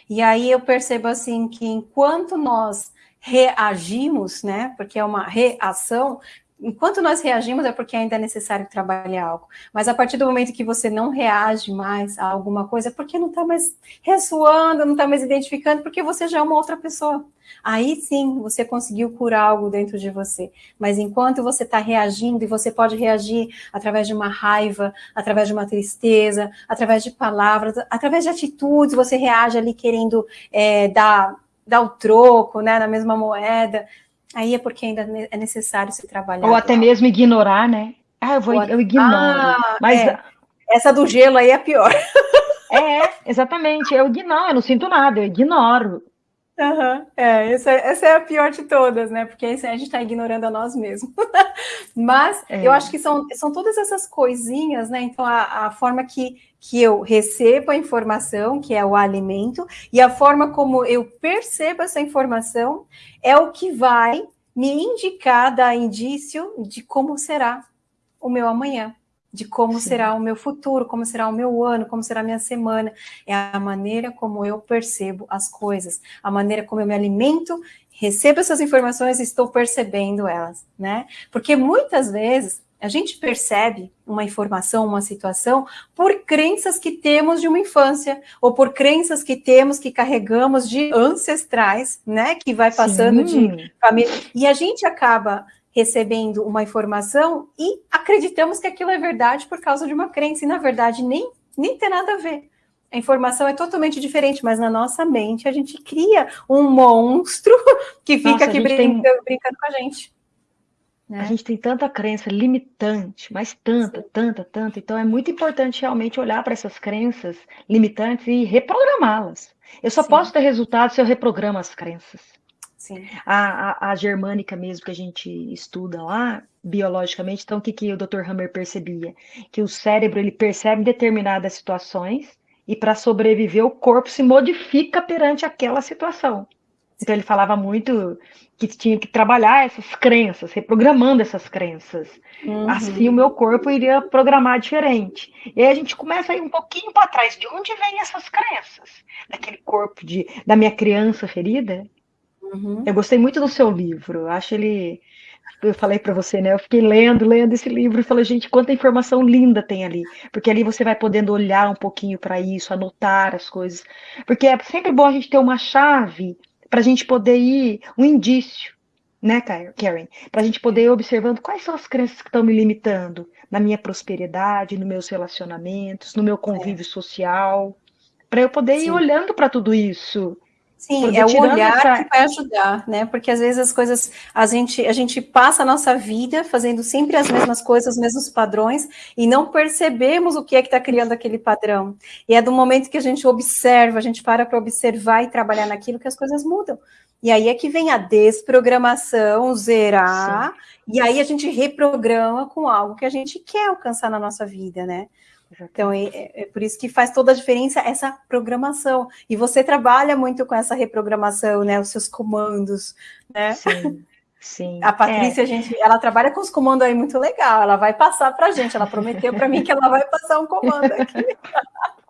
E aí eu percebo assim que enquanto nós reagimos, né? Porque é uma reação, enquanto nós reagimos é porque ainda é necessário trabalhar algo. Mas a partir do momento que você não reage mais a alguma coisa, é porque não está mais ressoando, não está mais identificando, porque você já é uma outra pessoa. Aí sim, você conseguiu curar algo dentro de você. Mas enquanto você está reagindo, e você pode reagir através de uma raiva, através de uma tristeza, através de palavras, através de atitudes, você reage ali querendo é, dar, dar o troco, né, na mesma moeda. Aí é porque ainda é necessário se trabalhar. Ou até mesmo ignorar, né? Ah, eu vou, eu ignoro. Ah, mas é. essa do gelo aí é pior. É, exatamente. Eu ignoro, eu não sinto nada, eu ignoro. Uhum. É, essa, essa, é a pior de todas, né? Porque a gente está ignorando a nós mesmos. Mas é. eu acho que são, são todas essas coisinhas, né? Então, a, a, forma que, que eu recebo a informação, que é o alimento, e a forma como eu percebo essa informação é o que vai me indicar, dar indício de como será o meu amanhã de como Sim. será o meu futuro, como será o meu ano, como será a minha semana. É a maneira como eu percebo as coisas, a maneira como eu me alimento, recebo essas informações e estou percebendo elas, né? Porque muitas vezes a gente percebe uma informação, uma situação, por crenças que temos de uma infância, ou por crenças que temos, que carregamos de ancestrais, né? Que vai passando Sim. de família. E a gente acaba recebendo uma informação e acreditamos que aquilo é verdade por causa de uma crença, e na verdade nem, nem tem nada a ver. A informação é totalmente diferente, mas na nossa mente a gente cria um monstro que fica nossa, aqui brincando, tem... brincando com a gente. Né? A gente tem tanta crença limitante, mas tanta, tanta, tanta. Então é muito importante realmente olhar para essas crenças limitantes e reprogramá-las. Eu só Sim. posso ter resultado se eu reprogramo as crenças. Sim. A, a, a, germânica mesmo que a gente estuda lá, biologicamente, então o que, que o Dr. Hammer percebia? Que o cérebro ele percebe determinadas situações e para sobreviver o corpo se modifica perante aquela situação. Então ele falava muito que tinha que trabalhar essas crenças, reprogramando essas crenças. Uhum. Assim o meu corpo iria programar diferente. E aí a gente começa a ir um pouquinho para trás. De onde vêm essas crenças? Daquele corpo de, da minha criança ferida? Uhum. Eu gostei muito do seu livro. Eu acho ele. Eu falei para você, né? Eu fiquei lendo, lendo esse livro e falei, gente, quanta informação linda tem ali. Porque ali você vai podendo olhar um pouquinho para isso, anotar as coisas. Porque é sempre bom a gente ter uma chave para a gente poder ir, um indício, né, Karen? Para a gente poder ir observando quais são as crenças que estão me limitando na minha prosperidade, nos meus relacionamentos, no meu convívio é. social. Para eu poder Sim. ir olhando para tudo isso Sim, é o olhar essa... que vai ajudar, né? Porque às vezes as coisas, a gente, a gente passa a nossa vida fazendo sempre as mesmas coisas, os mesmos padrões, e não percebemos o que é que está criando aquele padrão. E é do momento que a gente observa, a gente para para observar e trabalhar naquilo que as coisas mudam. E aí é que vem a desprogramação, zerar, Sim. e aí a gente reprograma com algo que a gente quer alcançar na nossa vida, né? Então, é, é, por isso que faz toda a diferença essa programação. E você trabalha muito com essa reprogramação, né? Os seus comandos, né? Sim. Sim. A Patrícia, é. a gente, ela trabalha com os comandos aí muito legal. Ela vai passar para a gente. Ela prometeu para mim que ela vai passar um comando aqui.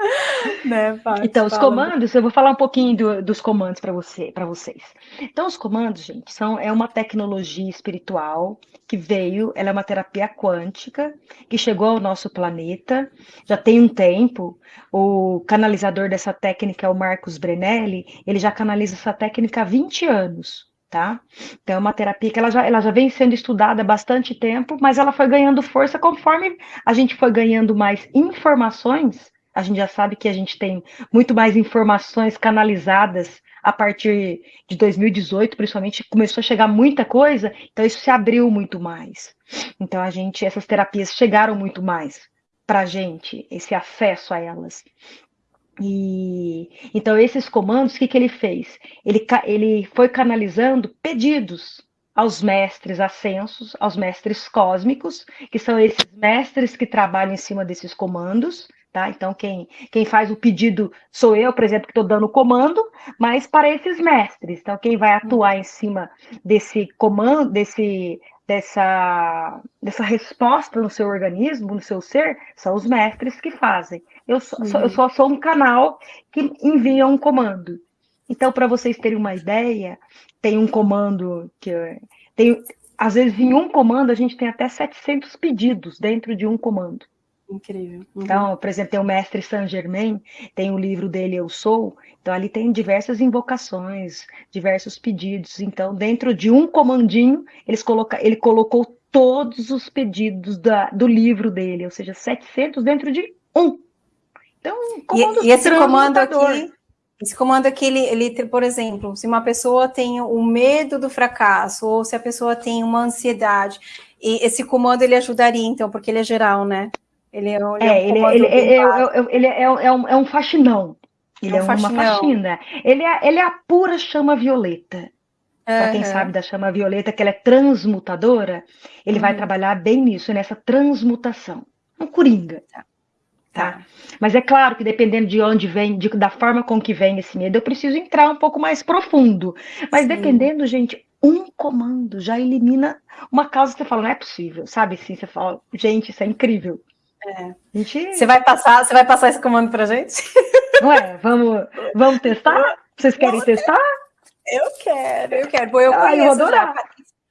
né, então, os comandos, eu vou falar um pouquinho do, dos comandos para você, para vocês. Então, os comandos, gente, são é uma tecnologia espiritual que veio, ela é uma terapia quântica que chegou ao nosso planeta já tem um tempo. O canalizador dessa técnica é o Marcos Brenelli, ele já canaliza essa técnica há 20 anos. Tá? Então, é uma terapia que ela já, ela já vem sendo estudada há bastante tempo, mas ela foi ganhando força conforme a gente foi ganhando mais informações a gente já sabe que a gente tem muito mais informações canalizadas a partir de 2018, principalmente, começou a chegar muita coisa, então isso se abriu muito mais. Então a gente, essas terapias chegaram muito mais para a gente, esse acesso a elas. E então esses comandos, o que, que ele fez? Ele, ele foi canalizando pedidos aos mestres ascensos, aos mestres cósmicos, que são esses mestres que trabalham em cima desses comandos, Tá? Então, quem, quem faz o pedido sou eu, por exemplo, que estou dando o comando, mas para esses mestres. Então, quem vai atuar em cima desse comando, desse, dessa, dessa resposta no seu organismo, no seu ser, são os mestres que fazem. Eu, só, uhum. eu só sou um canal que envia um comando. Então, para vocês terem uma ideia, tem um comando que tem, às vezes em um comando a gente tem até 700 pedidos dentro de um comando. Incrível. Uhum. Então, por exemplo, tem o mestre Saint Germain, tem o livro dele Eu Sou, então ali tem diversas invocações, diversos pedidos. Então, dentro de um comandinho, eles coloca, ele colocou todos os pedidos da, do livro dele, ou seja, 700 dentro de um. Então, comando e, e esse comando aqui, esse comando aqui, ele, ele, por exemplo, se uma pessoa tem o medo do fracasso, ou se a pessoa tem uma ansiedade, e esse comando ele ajudaria, então, porque ele é geral, né? Ele é, ele é, ele, ele, ele, ele é, é, um, é um faxinão. Ele é, um é uma faxina. Ele é, ele é a pura chama violeta. Para quem sabe da chama violeta, que ela é transmutadora, ele uhum. vai trabalhar bem nisso, nessa transmutação. Um coringa. Tá. tá. Mas é claro que dependendo de onde vem, de, da forma com que vem esse medo, eu preciso entrar um pouco mais profundo. Mas Sim. dependendo, gente, um comando já elimina uma causa que você fala, não é possível, sabe? Sim, você fala, gente, isso é incrível. É. Gente... Você vai passar, você vai passar esse comando pra gente? Ué, vamos, vamos testar? Vocês querem testar? Eu quero, eu quero. Bom, eu ah, conheço eu já.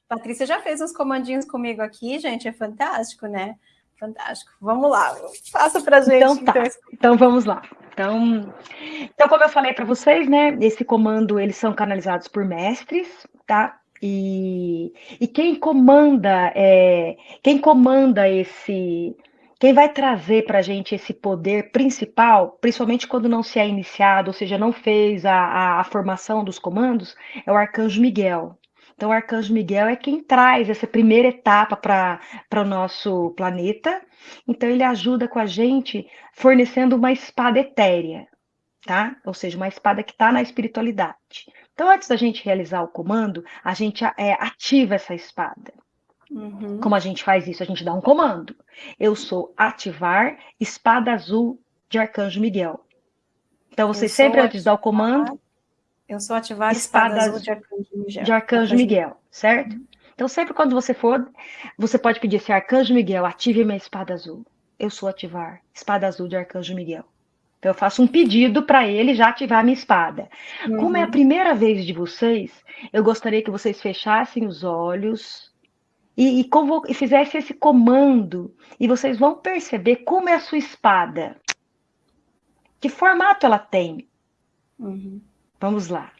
Patrícia já fez uns comandinhos comigo aqui, gente, é fantástico, né? Fantástico. Vamos lá, faça pra gente. Então, tá. então, então vamos lá. Então, então, como eu falei para vocês, né? Esse comando, eles são canalizados por mestres, tá? E, e quem comanda, é, quem comanda esse quem vai trazer para a gente esse poder principal, principalmente quando não se é iniciado, ou seja, não fez a, a, a formação dos comandos, é o Arcanjo Miguel. Então, o Arcanjo Miguel é quem traz essa primeira etapa para o nosso planeta. Então, ele ajuda com a gente fornecendo uma espada etérea, tá? Ou seja, uma espada que está na espiritualidade. Então, antes da gente realizar o comando, a gente é, ativa essa espada. Uhum. Como a gente faz isso? A gente dá um comando. Eu sou ativar espada azul de Arcanjo Miguel. Então, você eu sempre antes dar o comando. Eu sou ativar espada, espada azul de Arcanjo Miguel. De Arcanjo Miguel, certo? Uhum. Então, sempre quando você for, você pode pedir assim: Arcanjo Miguel, ative minha espada azul. Eu sou ativar espada azul de Arcanjo Miguel. Então, eu faço um pedido para ele já ativar minha espada. Uhum. Como é a uhum. primeira vez de vocês, eu gostaria que vocês fechassem os olhos e, e, e fizesse esse comando, e vocês vão perceber como é a sua espada. Que formato ela tem? Uhum. Vamos lá.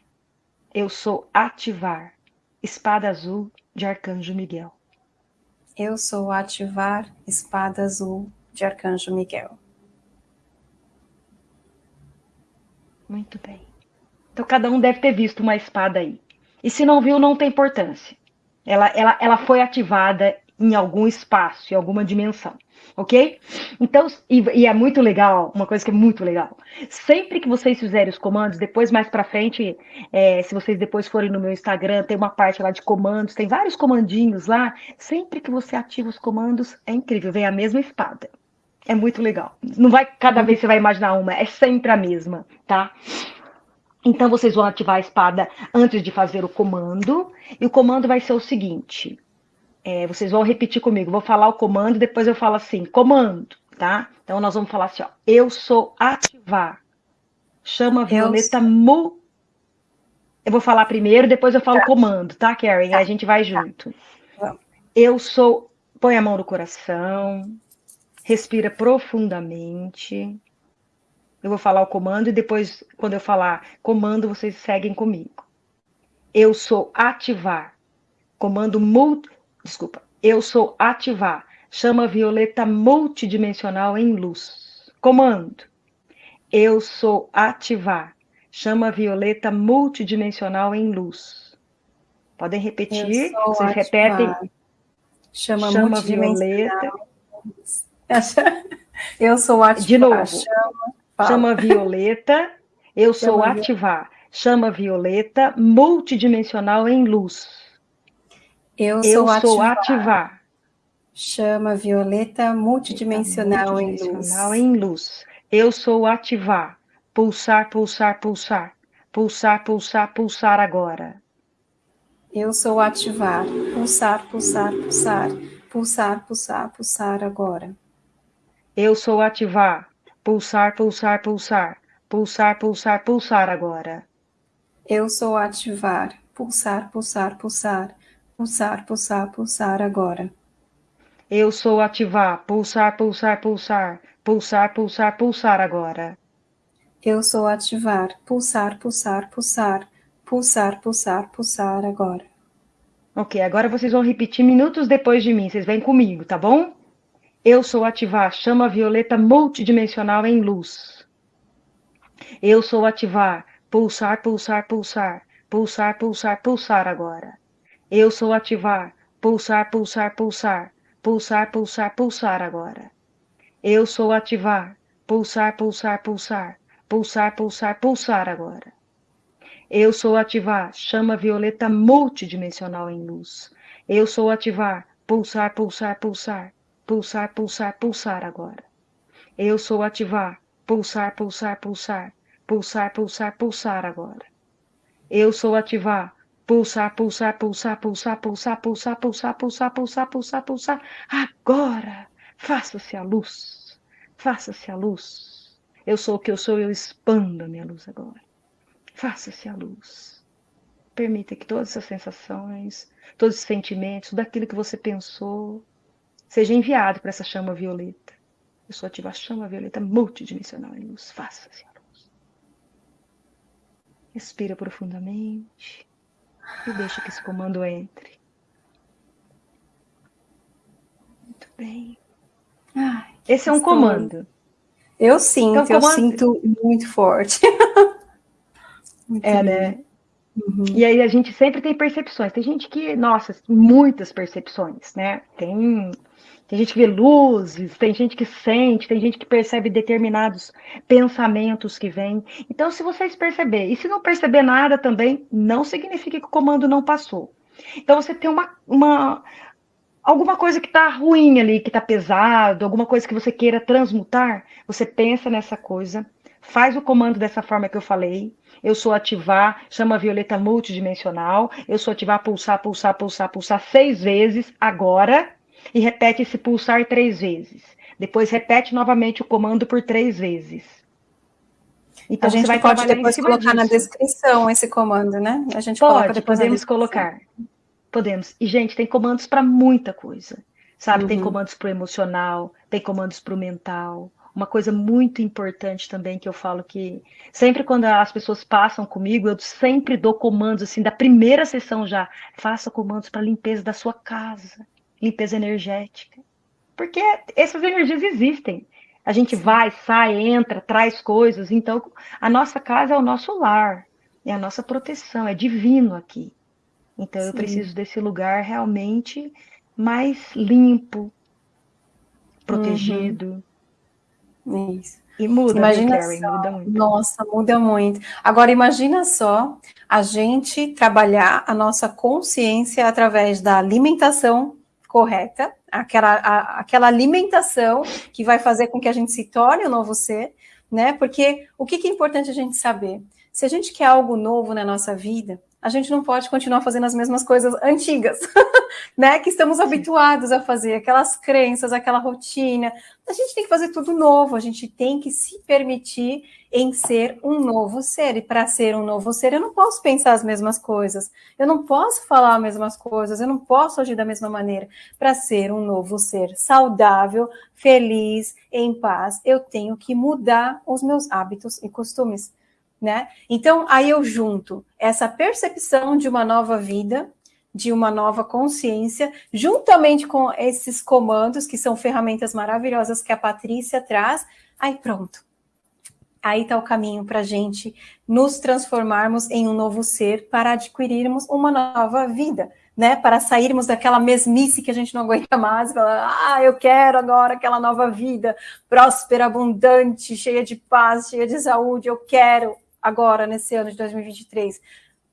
Eu sou ativar. Espada azul de Arcanjo Miguel. Eu sou ativar. Espada azul de Arcanjo Miguel. Muito bem. Então cada um deve ter visto uma espada aí. E se não viu, não tem importância. Ela, ela, ela foi ativada em algum espaço, em alguma dimensão, ok? Então, e, e, é muito legal, uma coisa que é muito legal. Sempre que vocês fizerem os comandos, depois mais para frente, é, se vocês depois forem no meu Instagram, tem uma parte lá de comandos, tem vários comandinhos lá. Sempre que você ativa os comandos, é incrível, vem a mesma espada. É muito legal. Não vai cada vez você vai imaginar uma, é sempre a mesma, tá? Então, vocês vão ativar a espada antes de fazer o comando. E o comando vai ser o seguinte. É, vocês vão repetir comigo. Vou falar o comando, depois eu falo assim, comando, tá? Então, nós vamos falar assim, ó. Eu sou ativar. Chama Violeta eu... Mu. Eu vou falar primeiro, depois eu falo tá. comando, tá, Karen? Tá. Aí a gente vai junto. Tá. Eu sou... Põe a mão no coração. Respira profundamente. Eu vou falar o comando e depois, quando eu falar comando, vocês seguem comigo. Eu sou ativar. Comando multi. Desculpa. Eu sou ativar. Chama violeta multidimensional em luz. Comando. Eu sou ativar. Chama violeta multidimensional em luz. Podem repetir. Vocês ativar. repetem. Chama, chama violeta. Eu sou ativar. De novo. Chama Chama violeta, eu sou Chama ativar. Chama violeta, multidimensional em luz. Eu sou, eu ativar. sou ativar. Chama violeta, multidimensional, multidimensional em, luz. em luz. Eu sou ativar. Pulsar, pulsar, pulsar. Pulsar, pulsar, pulsar agora. Eu sou ativar. Pulsar, pulsar, pulsar. Pulsar, pulsar, pulsar agora. Eu sou ativar. Pulsar, pulsar, pulsar. Pulsar, pulsar, pulsar agora. Eu sou ativar. Pulsar, pulsar, pulsar. Pulsar, pulsar, pulsar agora. Eu sou ativar. Pulsar, pulsar, pulsar. Pulsar, pulsar, pulsar agora. Eu sou ativar. Pulsar, pulsar, pulsar. Pulsar, pulsar, pulsar agora. Ok, agora vocês vão repetir minutos depois de mim. Vocês vêm comigo, tá bom? Eu sou ativar chama violeta multidimensional em luz. Eu sou ativar pulsar, pulsar, pulsar, pulsar, pulsar, pulsar agora. Eu sou ativar pulsar, pulsar, pulsar, pulsar, pulsar, pulsar agora. Eu sou ativar pulsar, pulsar, pulsar, pulsar, pulsar, pulsar agora. Eu sou ativar chama violeta multidimensional em luz. Eu sou ativar pulsar, pulsar, pulsar, pulsar, pulsar, pulsar agora. Eu sou ativar, pulsar, pulsar, pulsar, pulsar, pulsar, pulsar agora. Eu sou ativar, pulsar, pulsar, pulsar, pulsar, pulsar, pulsar, pulsar, pulsar, pulsar, pulsar, pulsar, agora. Faça-se a luz, faça-se a luz. Eu sou o que eu sou, eu expando a minha luz agora. Faça-se a luz. Permita que todas essas sensações, todos os sentimentos, tudo aquilo que você pensou, seja enviado para essa chama violeta. Eu sou ativa a chama violeta multidimensional em luz. Faça-se a luz. Respira profundamente e deixa que esse comando entre. Muito bem. Ai, esse é um comando. Eu sinto, então, comando... eu sinto muito forte. muito é, né? Uhum. E aí a gente sempre tem percepções. Tem gente que, nossa, muitas percepções, né? Tem tem gente que vê luzes, tem gente que sente, tem gente que percebe determinados pensamentos que vêm. Então, se vocês perceberem, e se não perceber nada também, não significa que o comando não passou. Então, você tem uma, uma alguma coisa que está ruim ali, que está pesado, alguma coisa que você queira transmutar, você pensa nessa coisa, faz o comando dessa forma que eu falei. Eu sou ativar, chama violeta multidimensional. Eu sou ativar, pulsar, pulsar, pulsar, pulsar seis vezes agora e repete esse pulsar três vezes. Depois repete novamente o comando por três vezes. Então, a gente vai pode depois colocar disso. na descrição esse comando, né? A gente pode, coloca depois podemos colocar. Podemos. E, gente, tem comandos para muita coisa. Sabe, uhum. tem comandos para o emocional, tem comandos para o mental. Uma coisa muito importante também que eu falo que sempre quando as pessoas passam comigo, eu sempre dou comandos assim da primeira sessão já. Faça comandos para limpeza da sua casa limpeza energética. Porque essas energias existem. A gente vai, sai, entra, traz coisas. Então, a nossa casa é o nosso lar, é a nossa proteção, é divino aqui. Então, Sim. eu preciso desse lugar realmente mais limpo, protegido. Uhum. Isso. E muda, imagina Carrie, só, muda muito. Nossa, muda muito. Agora, imagina só a gente trabalhar a nossa consciência através da alimentação correta, aquela, a, aquela alimentação que vai fazer com que a gente se torne um novo ser, né? Porque o que, que é importante a gente saber? Se a gente quer algo novo na nossa vida, a gente não pode continuar fazendo as mesmas coisas antigas, né? Que estamos habituados a fazer, aquelas crenças, aquela rotina. A gente tem que fazer tudo novo, a gente tem que se permitir em ser um novo ser. E para ser um novo ser, eu não posso pensar as mesmas coisas, eu não posso falar as mesmas coisas, eu não posso agir da mesma maneira. Para ser um novo ser saudável, feliz, em paz, eu tenho que mudar os meus hábitos e costumes né? Então, aí eu junto essa percepção de uma nova vida, de uma nova consciência, juntamente com esses comandos, que são ferramentas maravilhosas que a Patrícia traz, aí pronto. Aí está o caminho para a gente nos transformarmos em um novo ser para adquirirmos uma nova vida, né? Para sairmos daquela mesmice que a gente não aguenta mais, falar, ah, eu quero agora aquela nova vida, próspera, abundante, cheia de paz, cheia de saúde, eu quero agora, nesse ano de 2023.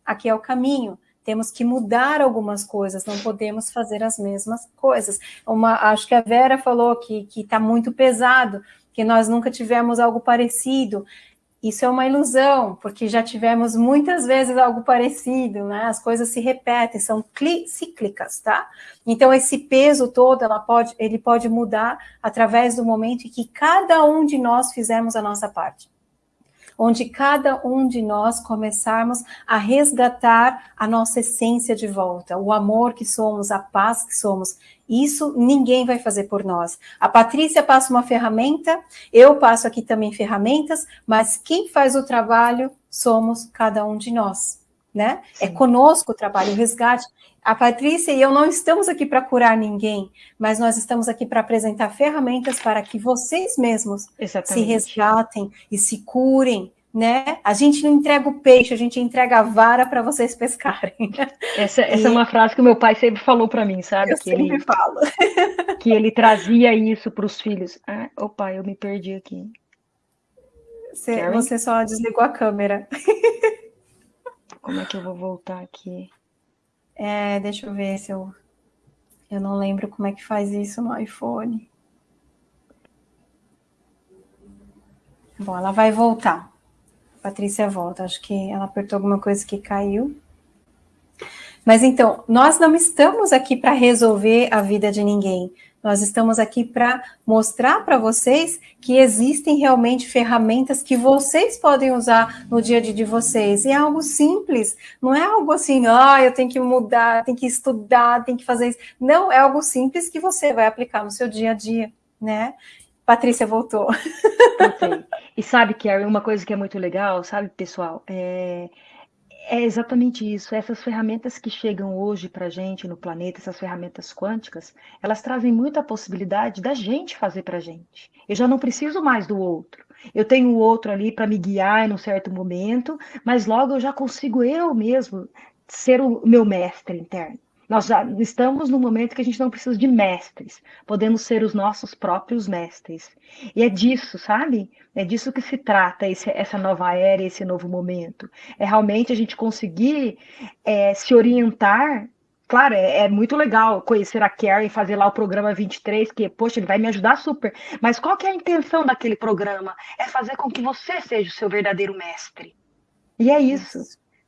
Aqui é o caminho. Temos que mudar algumas coisas, não podemos fazer as mesmas coisas. Uma, acho que a Vera falou que está muito pesado, que nós nunca tivemos algo parecido. isso é uma ilusão, porque já tivemos muitas vezes algo parecido, né? As coisas se repetem, são cíclicas, tá? Então esse peso todo, pode, ele pode mudar através do momento em que cada um de nós fizermos a nossa parte onde cada um de nós começarmos a resgatar a nossa essência de volta, o amor que somos, a paz que somos. Isso ninguém vai fazer por nós. A Patrícia passa uma ferramenta, eu passo aqui também ferramentas, mas quem faz o trabalho somos cada um de nós. Né? É conosco o trabalho, o resgate. A Patrícia e eu não estamos aqui para curar ninguém, mas nós estamos aqui para apresentar ferramentas para que vocês mesmos Exatamente. se resgatem e se curem, né? A gente não entrega o peixe, a gente entrega a vara para vocês pescarem. Essa, essa é uma frase que o meu pai sempre falou para mim, sabe? Eu que sempre ele, falo. Que ele trazia isso para os filhos. Ah, opa, eu me perdi aqui. Você, você só desligou a câmera. Como é que eu vou voltar aqui? É, deixa eu ver se eu. Eu não lembro como é que faz isso no iPhone. Bom, ela vai voltar. Patrícia volta. Acho que ela apertou alguma coisa que caiu. Mas então, nós não estamos aqui para resolver a vida de ninguém. Nós estamos aqui para mostrar para vocês que existem realmente ferramentas que vocês podem usar no dia a dia de vocês. E é algo simples, não é algo assim, ah, eu tenho que mudar, tenho que estudar, tenho que fazer isso. Não, é algo simples que você vai aplicar no seu dia a dia, né? Patrícia voltou. E sabe, Carrie, uma coisa que é muito legal, sabe, pessoal, é, é exatamente isso. Essas ferramentas que chegam hoje para a gente no planeta, essas ferramentas quânticas, elas trazem muita possibilidade da gente fazer para a gente. Eu já não preciso mais do outro. Eu tenho o outro ali para me guiar em um certo momento, mas logo eu já consigo eu mesmo ser o meu mestre interno. Nós já estamos no momento que a gente não precisa de mestres, podemos ser os nossos próprios mestres. E é disso, sabe? É disso que se trata esse, essa nova era, esse novo momento. É realmente a gente conseguir é, se orientar. Claro, é, é, muito legal conhecer a Karen, fazer lá o programa 23, que, poxa, ele vai me ajudar super. Mas qual que é a intenção daquele programa? É fazer com que você seja o seu verdadeiro mestre. E é isso.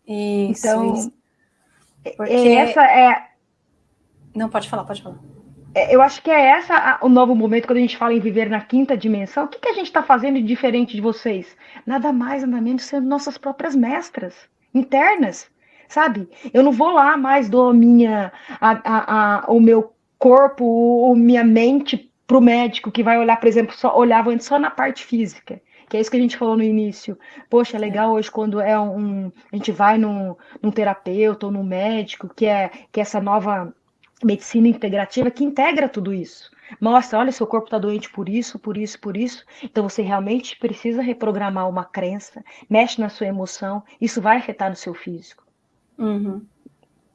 Isso, então, isso. Porque... essa é não, pode falar, pode falar. É, eu acho que é essa o novo momento quando a gente fala em viver na quinta dimensão. O que, que a gente está fazendo de diferente de vocês? Nada mais, nada menos sendo nossas próprias mestras internas, sabe? Eu não vou lá mais do minha, a, a, a, o meu corpo, ou minha mente para o médico que vai olhar, por exemplo, só olhava antes só na parte física que é isso que a gente falou no início. Poxa, é legal hoje quando é um. A gente vai num, num terapeuta ou num médico, que é, que é essa nova medicina integrativa que integra tudo isso. Mostra, olha, seu corpo está doente por isso, por isso, por isso. Então você realmente precisa reprogramar uma crença, mexe na sua emoção, isso vai afetar no seu físico. Uhum.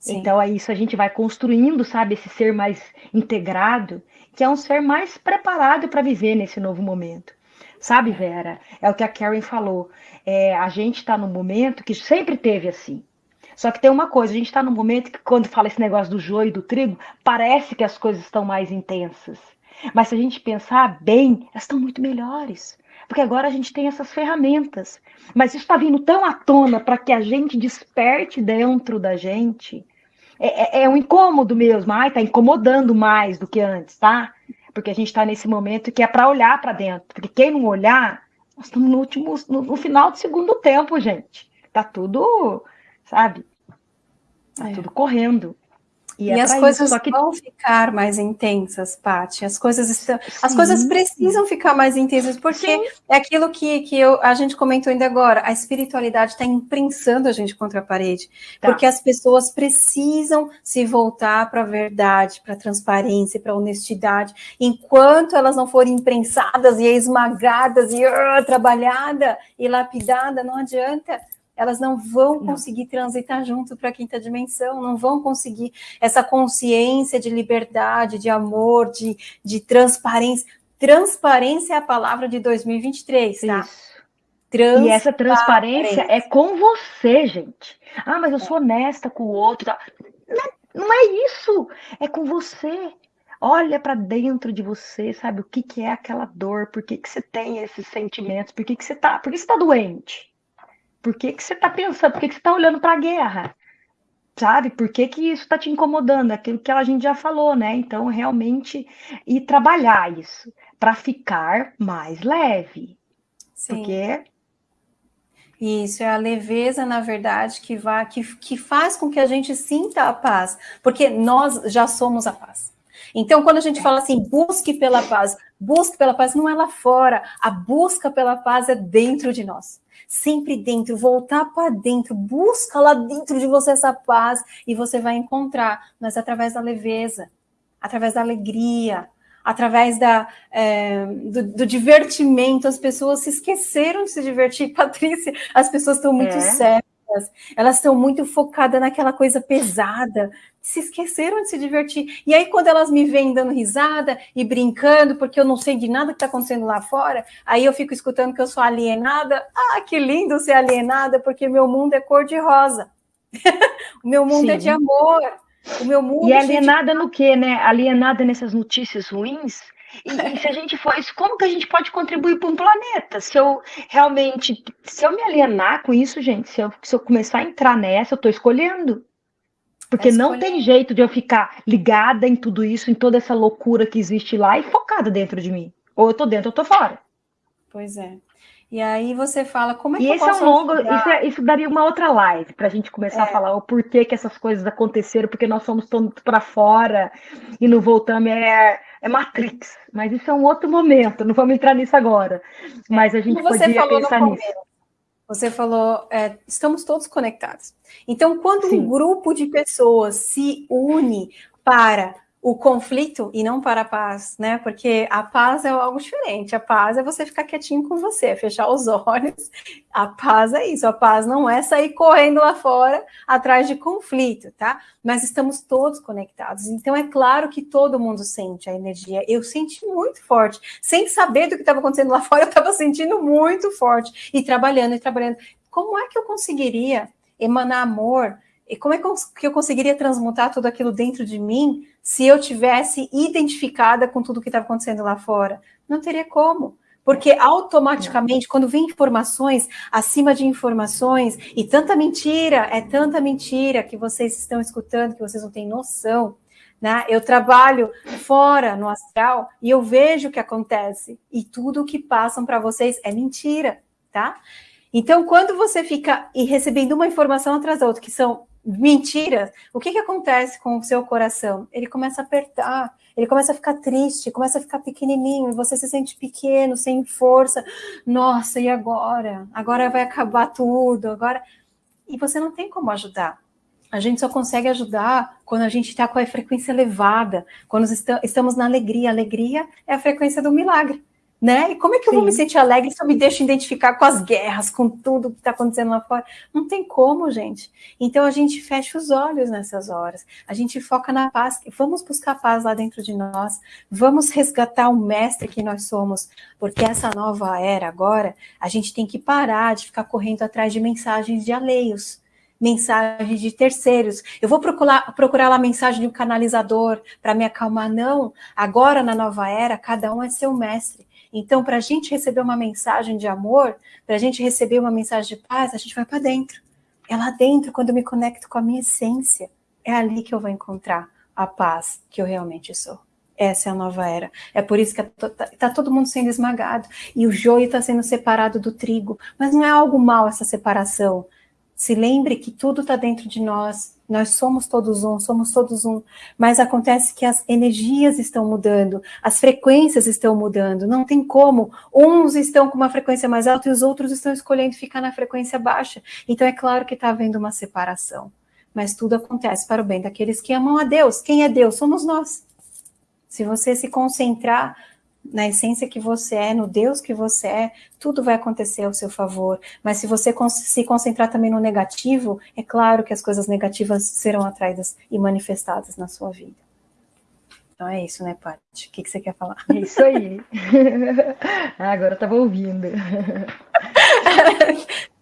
Então é isso, a gente vai construindo, sabe, esse ser mais integrado, que é um ser mais preparado para viver nesse novo momento. Sabe, Vera? É o que a Karen falou. É, a gente está num momento que sempre teve assim. Só que tem uma coisa, a gente está num momento que quando fala esse negócio do joio e do trigo, parece que as coisas estão mais intensas. Mas se a gente pensar bem, elas estão muito melhores. Porque agora a gente tem essas ferramentas. Mas isso está vindo tão à tona para que a gente desperte dentro da gente. É, é, é um incômodo mesmo. Ai, tá incomodando mais do que antes, tá? Porque a gente está nesse momento que é para olhar para dentro. Porque quem não olhar, nós estamos no último, no, no final do segundo tempo, gente. Tá tudo sabe? Tá é. tudo correndo. E, é e é as coisas isso, que... vão ficar mais intensas, Paty. As coisas estão, sim, as coisas precisam sim. ficar mais intensas, porque sim. é aquilo que, que eu, a gente comentou ainda agora. A espiritualidade está imprensando a gente contra a parede, tá. porque as pessoas precisam se voltar para a verdade, para a transparência, para a honestidade. Enquanto elas não forem imprensadas e esmagadas e uh, trabalhada e lapidada, não adianta elas não vão conseguir transitar junto para a quinta dimensão, não vão conseguir essa consciência de liberdade, de amor, de, de transparência. Transparência é a palavra de 2023, tá? Isso. E essa transparência é com você, gente. Ah, mas eu sou honesta com o outro. Tá? Não, não é isso. É com você. olha para dentro de você, sabe? O que, que é aquela dor? Por que, que você tem esses sentimentos? Por que, que você tá, por que você tá doente? Por que, que você tá pensando? Por que, que você tá olhando para a guerra? Sabe? Por que, que isso está te incomodando? Aquilo que a gente já falou, né? Então, realmente, e trabalhar isso para ficar mais leve. Sim. Porque isso é a leveza, na verdade, que, vai, que, que faz com que a gente sinta a paz, porque nós já somos a paz. Então, quando a gente fala assim, busque pela paz, busque pela paz, não é lá fora, a busca pela paz é dentro de nós. Sempre dentro, voltar para dentro, busca lá dentro de você essa paz e você vai encontrar, mas através da leveza, através da alegria, através da, é, do, do, divertimento, as pessoas se esqueceram de se divertir. Patrícia, as pessoas estão muito é. sérias, elas estão muito focadas naquela coisa pesada, se esqueceram de se divertir. E aí, quando elas me veem dando risada e brincando, porque eu não sei de nada que está acontecendo lá fora, aí eu fico escutando que eu sou alienada. Ah, que lindo ser alienada, porque meu mundo é cor-de-rosa. o meu mundo Sim. é de amor. O meu mundo. E alienada no quê, né? Alienada nessas notícias ruins. E, e, se a gente for isso, como que a gente pode contribuir para um planeta? Se eu realmente, se eu me alienar com isso, gente, se eu, se eu começar a entrar nessa, eu estou escolhendo. Porque tá não tem jeito de eu ficar ligada em tudo isso, em toda essa loucura que existe lá e focada dentro de mim. Ou eu tô dentro, ou eu tô fora. Pois é. E aí você fala, como é que e eu esse posso é um longo, isso, é, isso, daria uma outra live para a gente começar é. a falar o porquê que essas coisas aconteceram, porque nós somos todos para fora e não voltamos, é, é Matrix. Mas isso é um outro momento, não vamos entrar nisso agora. É. Mas a gente Como podia pensar nisso. Você falou, é, estamos todos conectados. Então, quando Sim. um grupo de pessoas se une para o conflito e não para a paz, né? Porque a paz é algo diferente. A paz é você ficar quietinho com você, fechar os olhos. A paz é isso. A paz não é sair correndo lá fora atrás de conflito, tá? Mas estamos todos conectados. Então é claro que todo mundo sente a energia. Eu senti muito forte, sem saber do que estava acontecendo lá fora. Eu estava sentindo muito forte e trabalhando e trabalhando. Como é que eu conseguiria emanar amor? E como é que eu conseguiria transmutar tudo aquilo dentro de mim se eu tivesse identificada com tudo que estava acontecendo lá fora? Não teria como. Porque automaticamente, quando vem informações acima de informações, e tanta mentira, é tanta mentira que vocês estão escutando, que vocês não têm noção. Né? Eu trabalho fora no astral e eu vejo o que acontece. E tudo o que passam para vocês é mentira, tá? Então, quando você fica e recebendo uma informação atrás da outra, que são mentiras, o que, que acontece com o seu coração? Ele começa a apertar, ele começa a ficar triste, começa a ficar pequenininho, você se sente pequeno, sem força. Nossa, e agora? Agora vai acabar tudo, agora... E você não tem como ajudar. A gente só consegue ajudar quando a gente está com a frequência elevada, quando estamos na alegria. A alegria é a frequência do milagre né? E como é que eu Sim. vou me sentir alegre se eu me deixo identificar com as guerras, com tudo que está acontecendo lá fora? Não tem como, gente. Então a gente fecha os olhos nessas horas, a gente foca na paz, vamos buscar paz lá dentro de nós, vamos resgatar o mestre que nós somos, porque essa nova era agora, a gente tem que parar de ficar correndo atrás de mensagens de alheios mensagens de terceiros. Eu vou procurar, procurar lá a mensagem de um canalizador para me acalmar. Não, agora na nova era, cada um é seu mestre. Então, para a gente receber uma mensagem de amor, para a gente receber uma mensagem de paz, a gente vai para dentro. É lá dentro, quando eu me conecto com a minha essência, é ali que eu vou encontrar a paz que eu realmente sou. Essa é a nova era. É por isso que está tá todo mundo sendo esmagado e o joio está sendo separado do trigo. Mas não é algo mal essa separação. Se lembre que tudo está dentro de nós, nós somos todos um, somos todos um, mas acontece que as energias estão mudando, as frequências estão mudando, não tem como. Uns estão com uma frequência mais alta e os outros estão escolhendo ficar na frequência baixa. Então é claro que está havendo uma separação, mas tudo acontece para o bem daqueles que amam a Deus. Quem é Deus? Somos nós. Se você se concentrar na essência que você é, no Deus que você é, tudo vai acontecer ao seu favor. Mas se você se concentrar também no negativo, é claro que as coisas negativas serão atraídas e manifestadas na sua vida. Então é isso, né, Paty? O que, que você quer falar? É isso aí. ah, agora eu estava ouvindo.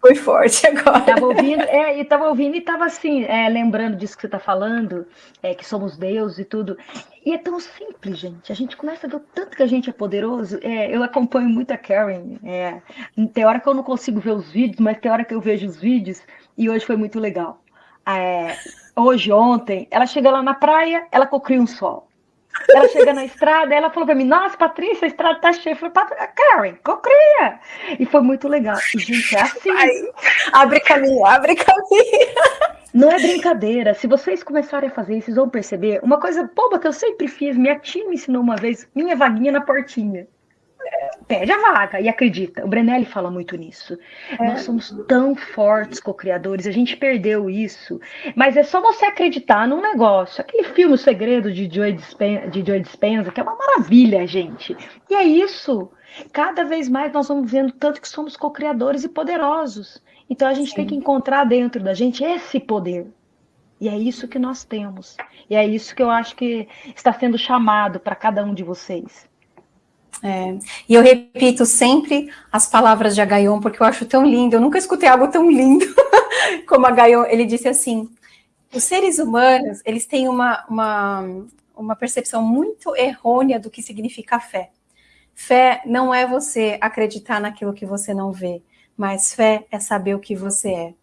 Foi forte agora. Estava ouvindo, é, e tava ouvindo e estava assim, é, lembrando disso que você está falando, é, que somos Deus e tudo. E é tão simples, gente. A gente começa a ver o tanto que a gente é poderoso. É, eu acompanho muito a Karen. É, tem hora que eu não consigo ver os vídeos, mas tem hora que eu vejo os vídeos. E hoje foi muito legal. É, hoje, ontem, ela chega lá na praia, ela cocria um sol. Ela chega na estrada, ela falou para mim: Nossa, Patrícia, a estrada tá cheia. Eu falei: Karen, cocria. E foi muito legal. E, gente, é assim. Vai, abre caminho, abre caminho. Não é brincadeira. Se vocês começarem a fazer isso, vocês vão perceber. Uma coisa boba que eu sempre fiz, minha tia me ensinou uma vez: minha vaguinha na portinha pede a vaga e acredita. O Brenelli fala muito nisso. É. Nós somos tão fortes co-criadores, a gente perdeu isso. Mas é só você acreditar num negócio. Aquele filme O Segredo de Joy Dispenza, de Joy Dispenza que é uma maravilha, gente. E é isso. Cada vez mais nós vamos vendo tanto que somos co-criadores e poderosos. Então a gente Sim. tem que encontrar dentro da gente esse poder. E é isso que nós temos. E é isso que eu acho que está sendo chamado para cada um de vocês. É, e eu repito sempre as palavras de Agaion, porque eu acho tão lindo, eu nunca escutei algo tão lindo como Agaion, ele disse assim, os seres humanos, eles têm uma, uma, uma percepção muito errônea do que significa fé. Fé não é você acreditar naquilo que você não vê, mas fé é saber o que você é.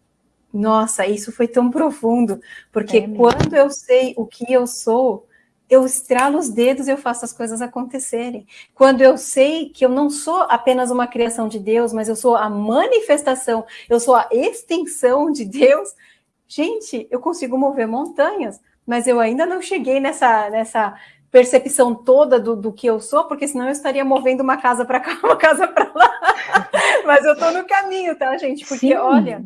Nossa, isso foi tão profundo, porque é quando eu sei o que eu sou, eu estralo os dedos e eu faço as coisas acontecerem. Quando eu sei que eu não sou apenas uma criação de Deus, mas eu sou a manifestação, eu sou a extensão de Deus, gente, eu consigo mover montanhas, mas eu ainda não cheguei nessa, nessa percepção toda do, do que eu sou, porque senão eu estaria movendo uma casa para cá, uma casa para lá. mas eu estou no caminho, tá, gente? Porque, Sim. olha,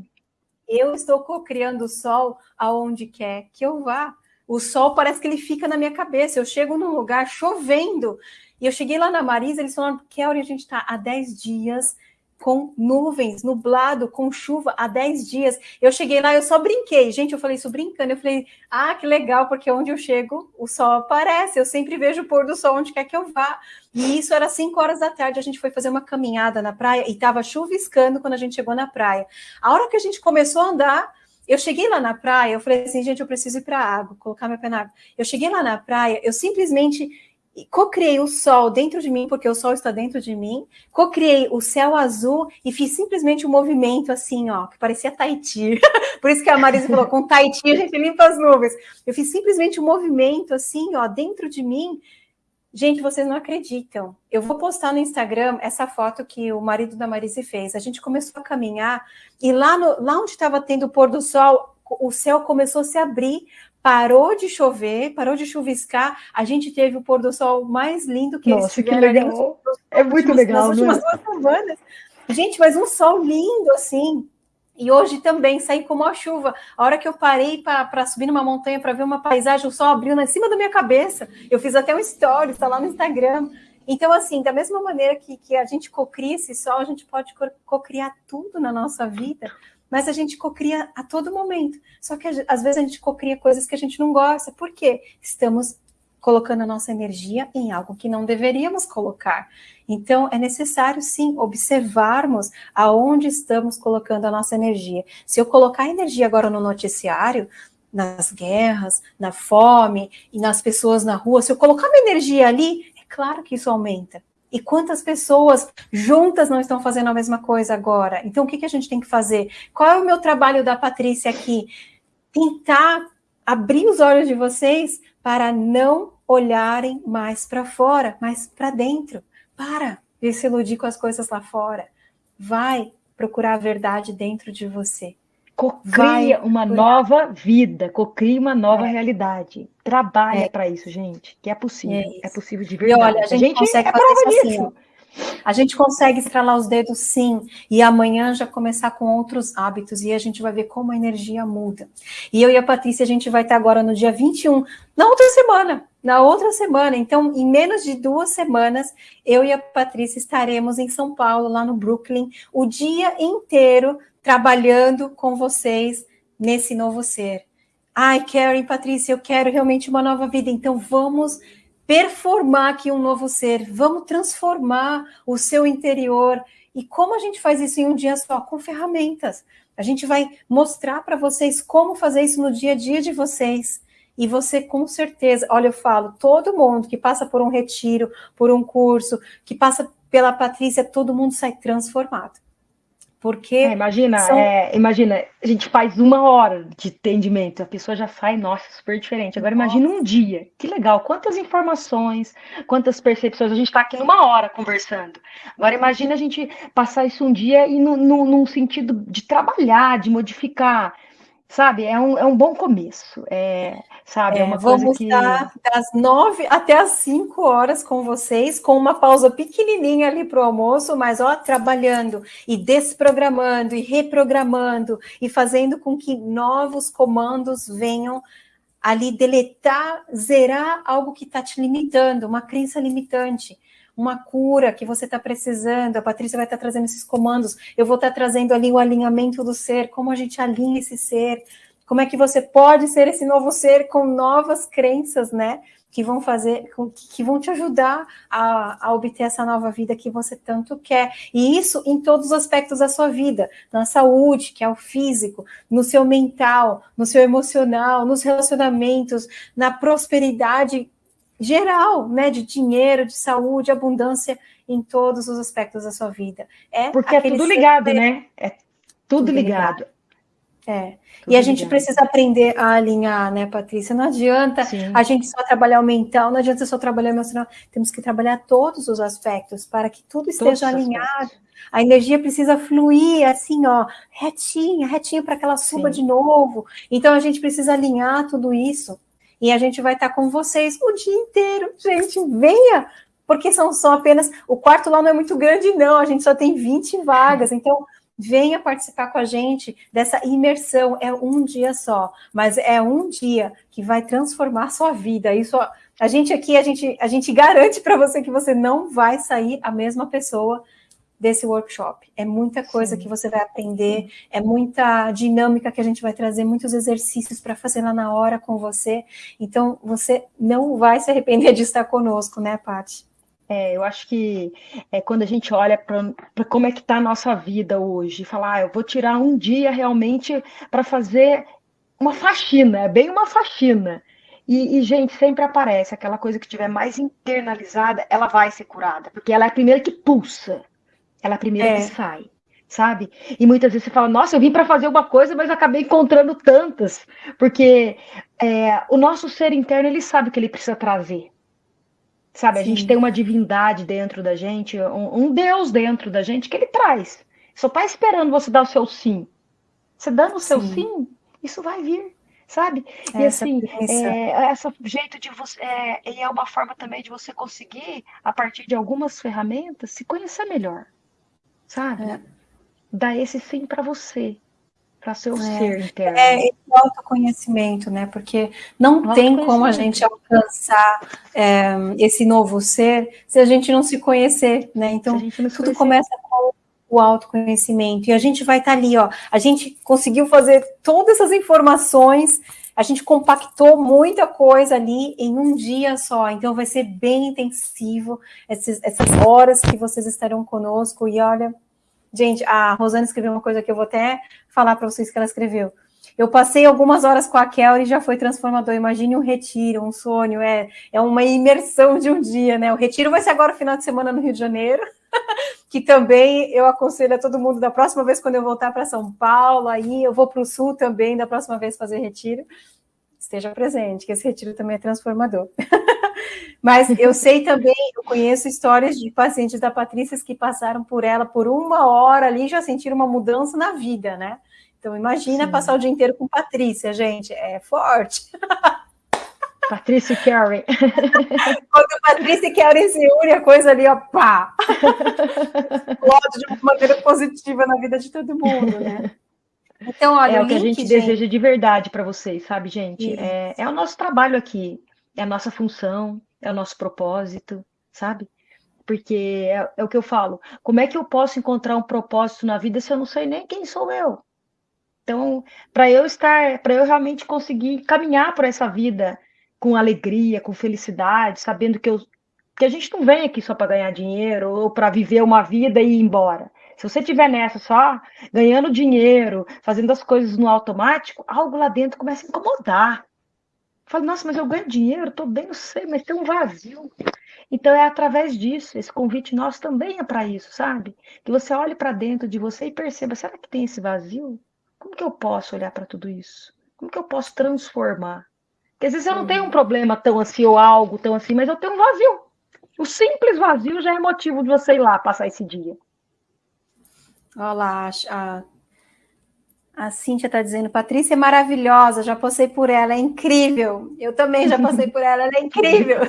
eu estou co-criando o sol aonde quer que eu vá. O sol parece que ele fica na minha cabeça. Eu chego num lugar chovendo. E eu cheguei lá na Marisa, eles falaram, Kelly, a gente está há 10 dias com nuvens, nublado, com chuva há 10 dias. Eu cheguei lá, eu só brinquei. Gente, eu falei isso brincando. Eu falei, ah, que legal, porque onde eu chego, o sol aparece. Eu sempre vejo o pôr do sol onde quer que eu vá. E isso era 5 horas da tarde. A gente foi fazer uma caminhada na praia e estava chuviscando quando a gente chegou na praia. A hora que a gente começou a andar, eu cheguei lá na praia, eu falei assim, gente, eu preciso ir para a água, colocar meu pé na água. Eu cheguei lá na praia, eu simplesmente cocriei o sol dentro de mim, porque o sol está dentro de mim, cocriei o céu azul e fiz simplesmente um movimento assim, ó, que parecia Tahiti. Por isso que a Marisa falou, com Tahiti a gente limpa as nuvens. Eu fiz simplesmente um movimento assim, ó, dentro de mim, Gente, vocês não acreditam. Eu vou postar no Instagram essa foto que o marido da Marise fez. A gente começou a caminhar e lá, no, lá onde estava tendo o pôr do sol, o céu começou a se abrir, parou de chover, parou de chuviscar. A gente teve o pôr do sol mais lindo que Nossa, eles. Que legal. é muito legal, nas últimas duas semanas. Gente, mas um sol lindo assim. E hoje também saí com uma chuva. A hora que eu parei para subir numa montanha para ver uma paisagem, o sol abriu em cima da minha cabeça. Eu fiz até um story, está lá no Instagram. Então, assim, da mesma maneira que, que a gente cocria esse sol, a gente pode cocriar tudo na nossa vida, mas a gente cocria a todo momento. Só que às vezes a gente cocria coisas que a gente não gosta. Por quê? Estamos colocando a nossa energia em algo que não deveríamos colocar. Então, é necessário, sim, observarmos aonde estamos colocando a nossa energia. Se eu colocar energia agora no noticiário, nas guerras, na fome e nas pessoas na rua, se eu colocar minha energia ali, é claro que isso aumenta. E quantas pessoas juntas não estão fazendo a mesma coisa agora? Então, o que, que a gente tem que fazer? Qual é o meu trabalho da Patrícia aqui? Tentar abrir os olhos de vocês para não olharem mais para fora, mas para dentro. Para de se iludir com as coisas lá fora. Vai procurar a verdade dentro de você. Cocria uma nova vida, cocria uma nova é. realidade. Trabalha é. para isso, gente, que é possível. É, é possível de verdade. E olha, a gente, a gente consegue é fazer isso assim, a gente consegue estralar os dedos sim, e amanhã já começar com outros hábitos, e a gente vai ver como a energia muda. E eu e a Patrícia, a gente vai estar agora no dia 21, na outra semana, na outra semana. Então, em menos de duas semanas, eu e a Patrícia estaremos em São Paulo, lá no Brooklyn, o dia inteiro trabalhando com vocês nesse novo ser. Ai, Karen, Patrícia, eu quero realmente uma nova vida, então vamos performar aqui um novo ser, vamos transformar o seu interior E como a gente faz isso em um dia só? Com ferramentas. A gente vai mostrar para vocês como fazer isso no dia a dia de vocês. E você, com certeza, olha, eu falo, todo mundo que passa por um retiro, por um curso, que passa pela Patrícia, todo mundo sai transformado. Porque. É, imagina, são... é, imagina, a gente faz uma hora de atendimento, a pessoa já sai, nossa, super diferente. Agora nossa. imagina um dia, que legal, quantas informações, quantas percepções, a gente está aqui numa hora conversando. Agora imagina a gente passar isso um dia e num sentido de trabalhar, de modificar sabe? É um, é um bom começo, é, sabe? É, é uma coisa que... estar das nove até as cinco horas com vocês, com uma pausa pequenininha ali para o almoço, mas ó, trabalhando e desprogramando e reprogramando e fazendo com que novos comandos venham ali deletar, zerar algo que está te limitando, uma crença limitante uma cura que você está precisando, a Patrícia vai estar tá trazendo esses comandos, eu vou estar tá trazendo ali o alinhamento do ser, como a gente alinha esse ser, como é que você pode ser esse novo ser com novas crenças, né? Que vão fazer, que vão te ajudar a, a obter essa nova vida que você tanto quer. E isso em todos os aspectos da sua vida, na saúde, que é o físico, no seu mental, no seu emocional, nos relacionamentos, na prosperidade geral, né, de dinheiro, de saúde, abundância em todos os aspectos da sua vida. É Porque é tudo ligado, né? É tudo, tudo ligado. ligado. É. Tudo e a gente ligado. precisa aprender a alinhar, né, Patrícia? Não adianta Sim. a gente só trabalhar o mental, não adianta só trabalhar o emocional. Temos que trabalhar todos os aspectos para que tudo esteja alinhado. A energia precisa fluir assim, ó, retinha, retinha para que ela suba Sim. de novo. Então a gente precisa alinhar tudo isso. E a gente vai estar com vocês o dia inteiro. Gente, venha! Porque são só apenas. O quarto lá não é muito grande, não. A gente só tem 20 vagas. Então, venha participar com a gente dessa imersão. É um dia só, mas é um dia que vai transformar sua vida. Isso a gente aqui, a gente, a gente garante para você que você não vai sair a mesma pessoa desse workshop. É muita coisa Sim. que você vai aprender, é muita dinâmica que a gente vai trazer, muitos exercícios para fazer lá na hora com você. Então, você não vai se arrepender de estar conosco, né, Paty? É, eu acho que é quando a gente olha para como é que está a nossa vida hoje, falar, ah, eu vou tirar um dia realmente para fazer uma faxina, é bem uma faxina. E, e, gente, sempre aparece aquela coisa que tiver mais internalizada, ela vai ser curada, porque ela é a primeira que pulsa. Ela é a primeira é. sai, sabe? E muitas vezes você fala, nossa, eu vim para fazer uma coisa, mas acabei encontrando tantas. Porque é, o nosso ser interno, ele sabe o que ele precisa trazer. Sabe? Sim. A gente tem uma divindade dentro da gente, um, um Deus dentro da gente que ele traz. Só está esperando você dar o seu sim. Você dando o seu sim, sim isso vai vir sabe? e assim, é, esse jeito de você, é, e é uma forma também de você conseguir, a partir de algumas ferramentas, se conhecer melhor sabe? É. Dá esse sim para você, para seu é. ser interno. É esse autoconhecimento, né? Porque não tem como a gente alcançar é, esse novo ser se a gente não se conhecer, né? Então, tudo começa com o autoconhecimento. E a gente vai estar tá ali, ó. A gente conseguiu fazer todas essas informações a gente compactou muita coisa ali em um dia só, então vai ser bem intensivo essas, essas horas que vocês estarão conosco. E olha, gente, a Rosana escreveu uma coisa que eu vou até falar para vocês que ela escreveu. Eu passei algumas horas com a Kel e já foi transformador. Imagine um retiro, um sonho, é, é uma imersão de um dia, né? O retiro vai ser agora final de semana no Rio de Janeiro, que também eu aconselho a todo mundo da próxima vez quando eu voltar para São Paulo, aí eu vou para o Sul também, da próxima vez fazer retiro. Esteja presente, que esse retiro também é transformador. Mas eu sei também, eu conheço histórias de pacientes da Patrícia que passaram por ela por uma hora ali e já sentiram uma mudança na vida, né? Então, imagina Sim. passar o dia inteiro com Patrícia, gente, é forte. Patrícia e Karen. Quando Patrícia e Karen se unem, a coisa ali, ó, pá! Explode de uma maneira positiva na vida de todo mundo, né? Então, olha, é o, que a gente, gente, deseja de verdade para vocês, sabe, gente? É, é o nosso trabalho aqui, é a nossa função, é o nosso propósito, sabe? Porque é, é o que eu falo. Como é que eu posso encontrar um propósito na vida se eu não sei nem quem sou eu? Então, para eu estar, para eu realmente conseguir caminhar por essa vida com alegria, com felicidade, sabendo que, eu, que a gente não vem aqui só para ganhar dinheiro ou para viver uma vida e ir embora. Se você tiver nessa só ganhando dinheiro, fazendo as coisas no automático, algo lá dentro começa a incomodar. Fala, nossa, mas eu ganho dinheiro, tô bem, não sei, mas tem um vazio. Então é através disso, esse convite nosso também é para isso, sabe? Que você olhe para dentro de você e perceba, será que tem esse vazio? Como que eu posso olhar para tudo isso? Como que eu posso transformar? Porque às vezes eu não tenho um problema tão assim ou algo tão assim, mas eu tenho um vazio. O simples vazio já é motivo de você ir lá passar esse dia. Olá, a, a Cíntia está dizendo, Patrícia é maravilhosa, já passei por ela, é incrível. Eu também já passei por ela, ela é incrível.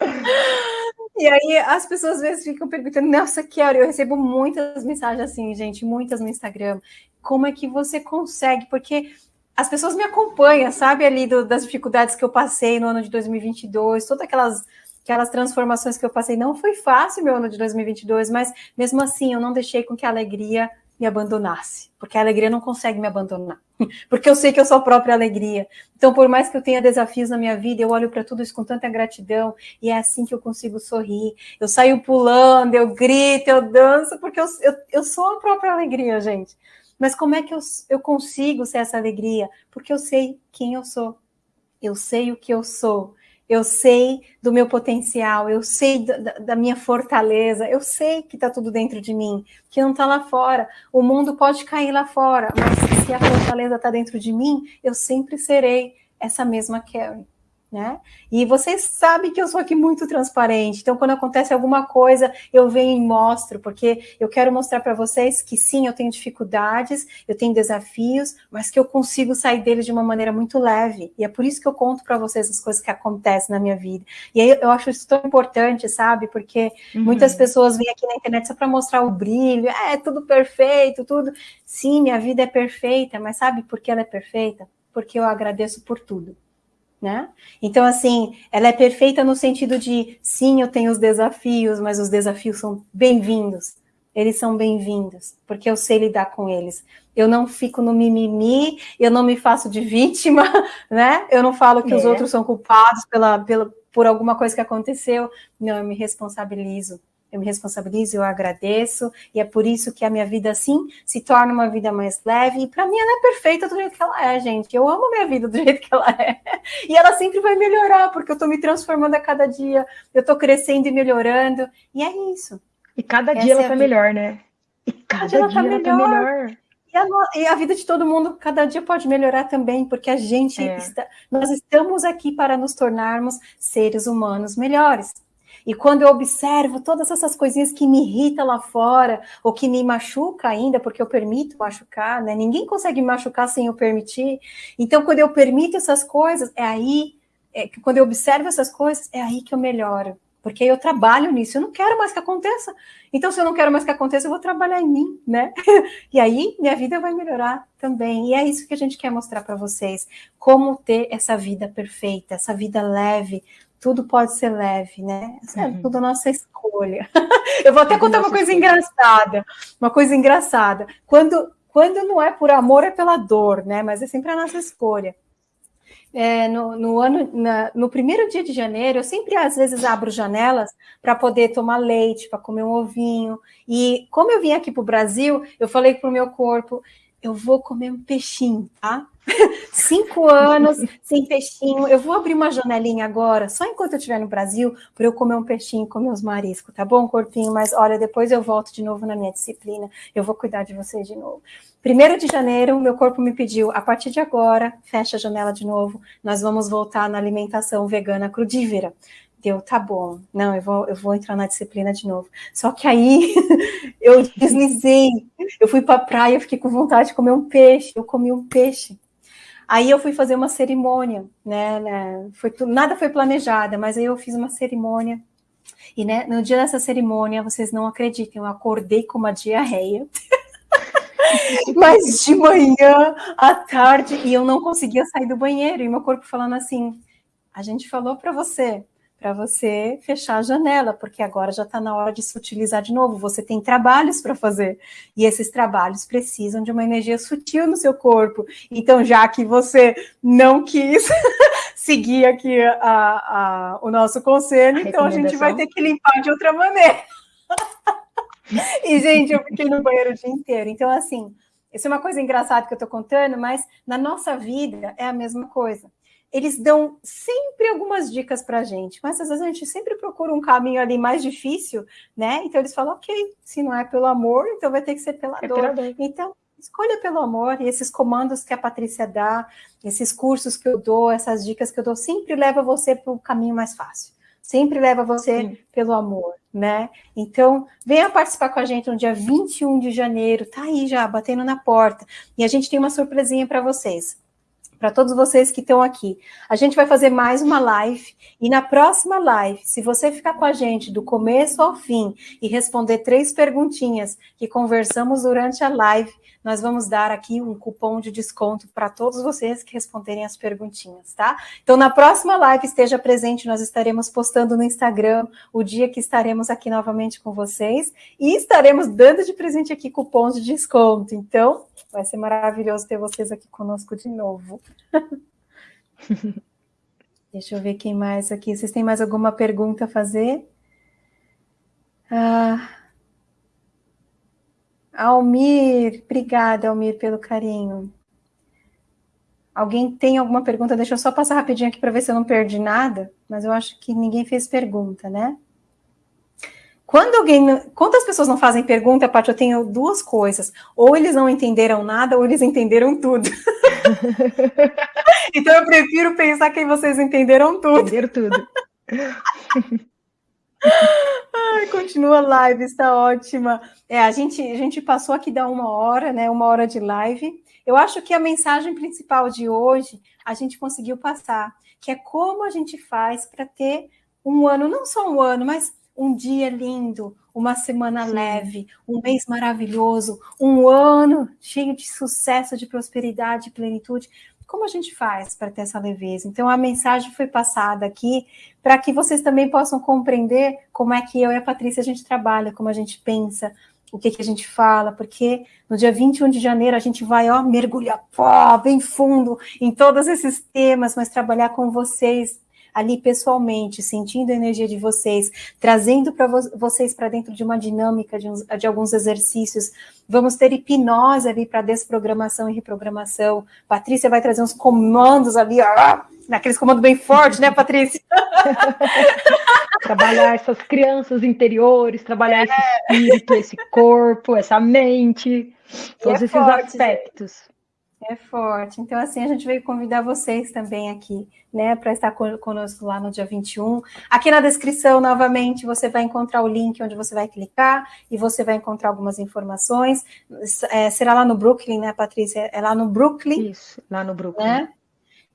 e aí as pessoas às vezes ficam perguntando, nossa, hora eu recebo muitas mensagens assim, gente, muitas no Instagram. Como é que você consegue? Porque as pessoas me acompanham, sabe, ali do, das dificuldades que eu passei no ano de 2022, todas aquelas aquelas transformações que eu passei. Não foi fácil meu ano de 2022, mas mesmo assim eu não deixei com que a alegria me abandonasse, porque a alegria não consegue me abandonar, porque eu sei que eu sou a própria alegria. Então, por mais que eu tenha desafios na minha vida, eu olho para tudo isso com tanta gratidão e é assim que eu consigo sorrir. Eu saio pulando, eu grito, eu danço, porque eu, eu, eu sou a própria alegria, gente. Mas como é que eu, eu consigo ser essa alegria? Porque eu sei quem eu sou. Eu sei o que eu sou. Eu sei do meu potencial, eu sei da, da minha fortaleza, eu sei que está tudo dentro de mim, que não está lá fora. O mundo pode cair lá fora, mas se a fortaleza está dentro de mim, eu sempre serei essa mesma Karen né? E vocês sabem que eu sou aqui muito transparente, então quando acontece alguma coisa, eu venho e mostro, porque eu quero mostrar para vocês que sim, eu tenho dificuldades, eu tenho desafios, mas que eu consigo sair deles de uma maneira muito leve. E é por isso que eu conto para vocês as coisas que acontecem na minha vida. E aí eu acho isso tão importante, sabe? Porque uhum. muitas pessoas vêm aqui na internet só para mostrar o brilho, é tudo perfeito, tudo. Sim, minha vida é perfeita, mas sabe por que ela é perfeita? Porque eu agradeço por tudo né? Então, assim, ela é perfeita no sentido de, sim, eu tenho os desafios, mas os desafios são bem-vindos. Eles são bem-vindos, porque eu sei lidar com eles. Eu não fico no mimimi, eu não me faço de vítima, né? Eu não falo que é. os outros são culpados pela, pela, por alguma coisa que aconteceu. Não, eu me responsabilizo eu me responsabilizo, eu agradeço, e é por isso que a minha vida, assim, se torna uma vida mais leve, e para mim ela é perfeita do jeito que ela é, gente, eu amo a minha vida do jeito que ela é, e ela sempre vai melhorar, porque eu estou me transformando a cada dia, eu estou crescendo e melhorando, e é isso. E cada Essa dia ela é tá melhor, né? E cada, dia, ela, tá, ela tá melhor. tá melhor. E a, e a, vida de todo mundo cada dia pode melhorar também, porque a gente é. está, nós estamos aqui para nos tornarmos seres humanos melhores. E quando eu observo todas essas coisinhas que me irritam lá fora, ou que me machuca ainda, porque eu permito machucar, né? Ninguém consegue me machucar sem eu permitir. Então, quando eu permito essas coisas, é aí, é, quando eu observo essas coisas, é aí que eu melhoro. Porque eu trabalho nisso, eu não quero mais que aconteça. Então, se eu não quero mais que aconteça, eu vou trabalhar em mim, né? E aí, minha vida vai melhorar também. E é isso que a gente quer mostrar para vocês. Como ter essa vida perfeita, essa vida leve, tudo pode ser leve, né? É uhum. tudo nossa escolha. Eu vou até contar uma coisa escolha. engraçada. Uma coisa engraçada. Quando, quando não é por amor, é pela dor, né? Mas é sempre a nossa escolha. É, no, no, ano, na, no primeiro dia de janeiro, eu sempre às vezes abro janelas para poder tomar leite, para comer um ovinho. E como eu vim aqui para o Brasil, eu falei para o meu corpo: eu vou comer um peixinho, tá? Cinco anos sem peixinho. Eu vou abrir uma janelinha agora, só enquanto eu estiver no Brasil, para eu comer um peixinho, comer os mariscos, tá bom, corpinho? Mas olha, depois eu volto de novo na minha disciplina. Eu vou cuidar de você de novo. Primeiro de janeiro, meu corpo me pediu, a partir de agora, fecha a janela de novo, nós vamos voltar na alimentação vegana crudívera deu, tá bom, não, eu vou, eu vou entrar na disciplina de novo. Só que aí eu deslizei, eu fui para a praia, fiquei com vontade de comer um peixe, eu comi um peixe. Aí eu fui fazer uma cerimônia, né? né foi, nada foi planejada, mas aí eu fiz uma cerimônia. E né, no dia dessa cerimônia, vocês não acreditem, eu acordei com uma diarreia. mas de manhã, à tarde, e eu não conseguia sair do banheiro. E meu corpo falando assim: a gente falou para você para você fechar a janela, porque agora já está na hora de se utilizar de novo. Você tem trabalhos para fazer, e esses trabalhos precisam de uma energia sutil no seu corpo. Então, já que você não quis seguir aqui a, a, o nosso conselho, a então a gente vai ter que limpar de outra maneira. E, gente, eu fiquei no banheiro o dia inteiro. Então, assim, isso é uma coisa engraçada que eu estou contando, mas na nossa vida é a mesma coisa. Eles dão sempre algumas dicas para a gente, mas às vezes a gente sempre procura um caminho ali mais difícil, né? Então eles falam, ok, se não é pelo amor, então vai ter que ser pela é dor. Pela dor. Então, escolha pelo amor e esses comandos que a Patrícia dá, esses cursos que eu dou, essas dicas que eu dou, sempre leva você para o caminho mais fácil. Sempre leva você Sim. pelo amor, né? Então, venha participar com a gente no dia 21 de janeiro, tá aí já, batendo na porta. E a gente tem uma surpresinha para vocês para todos vocês que estão aqui. A gente vai fazer mais uma live e na próxima live, se você ficar com a gente do começo ao fim e responder três perguntinhas que conversamos durante a live, nós vamos dar aqui um cupom de desconto para todos vocês que responderem as perguntinhas, tá? Então, na próxima live, esteja presente, nós estaremos postando no Instagram o dia que estaremos aqui novamente com vocês e estaremos dando de presente aqui cupons de desconto. Então, vai ser maravilhoso ter vocês aqui conosco de novo. Deixa eu ver quem mais aqui. Vocês têm mais alguma pergunta a fazer? Ah... Almir, obrigada, Almir, pelo carinho. Alguém tem alguma pergunta? Deixa eu só passar rapidinho aqui para ver se eu não perdi nada, mas eu acho que ninguém fez pergunta, né? Quando alguém. Quantas pessoas não fazem pergunta, Paty? Eu tenho duas coisas. Ou eles não entenderam nada, ou eles entenderam tudo. então eu prefiro pensar que vocês entenderam tudo. Entenderam tudo. Ai, continua a live, está ótima. É, a gente, a gente passou aqui da uma hora, né? Uma hora de live. Eu acho que a mensagem principal de hoje a gente conseguiu passar, que é como a gente faz para ter um ano, não só um ano, mas um dia lindo, uma semana Sim. leve, um mês maravilhoso, um ano cheio de sucesso, de prosperidade, de plenitude como a gente faz para ter essa leveza? Então, a mensagem foi passada aqui para que vocês também possam compreender como é que eu e a Patrícia a gente trabalha, como a gente pensa, o que, que a gente fala, porque no dia 21 de janeiro a gente vai, ó, mergulhar pó, bem fundo em todos esses temas, mas trabalhar com vocês ali pessoalmente, sentindo a energia de vocês, trazendo para vo vocês para dentro de uma dinâmica de, uns, de, alguns exercícios. Vamos ter hipnose ali para desprogramação e reprogramação. Patrícia vai trazer uns comandos ali, ó, naqueles comandos bem fortes, né, Patrícia? trabalhar essas crianças interiores, trabalhar é. esse espírito, esse corpo, essa mente, todos é esses forte, aspectos. Gente. É forte. Então, assim, a gente veio convidar vocês também aqui, né, para estar conosco lá no dia 21. Aqui na descrição, novamente, você vai encontrar o link onde você vai clicar e você vai encontrar algumas informações. É, será lá no Brooklyn, né, Patrícia? É lá no Brooklyn. Isso, lá no Brooklyn. Né?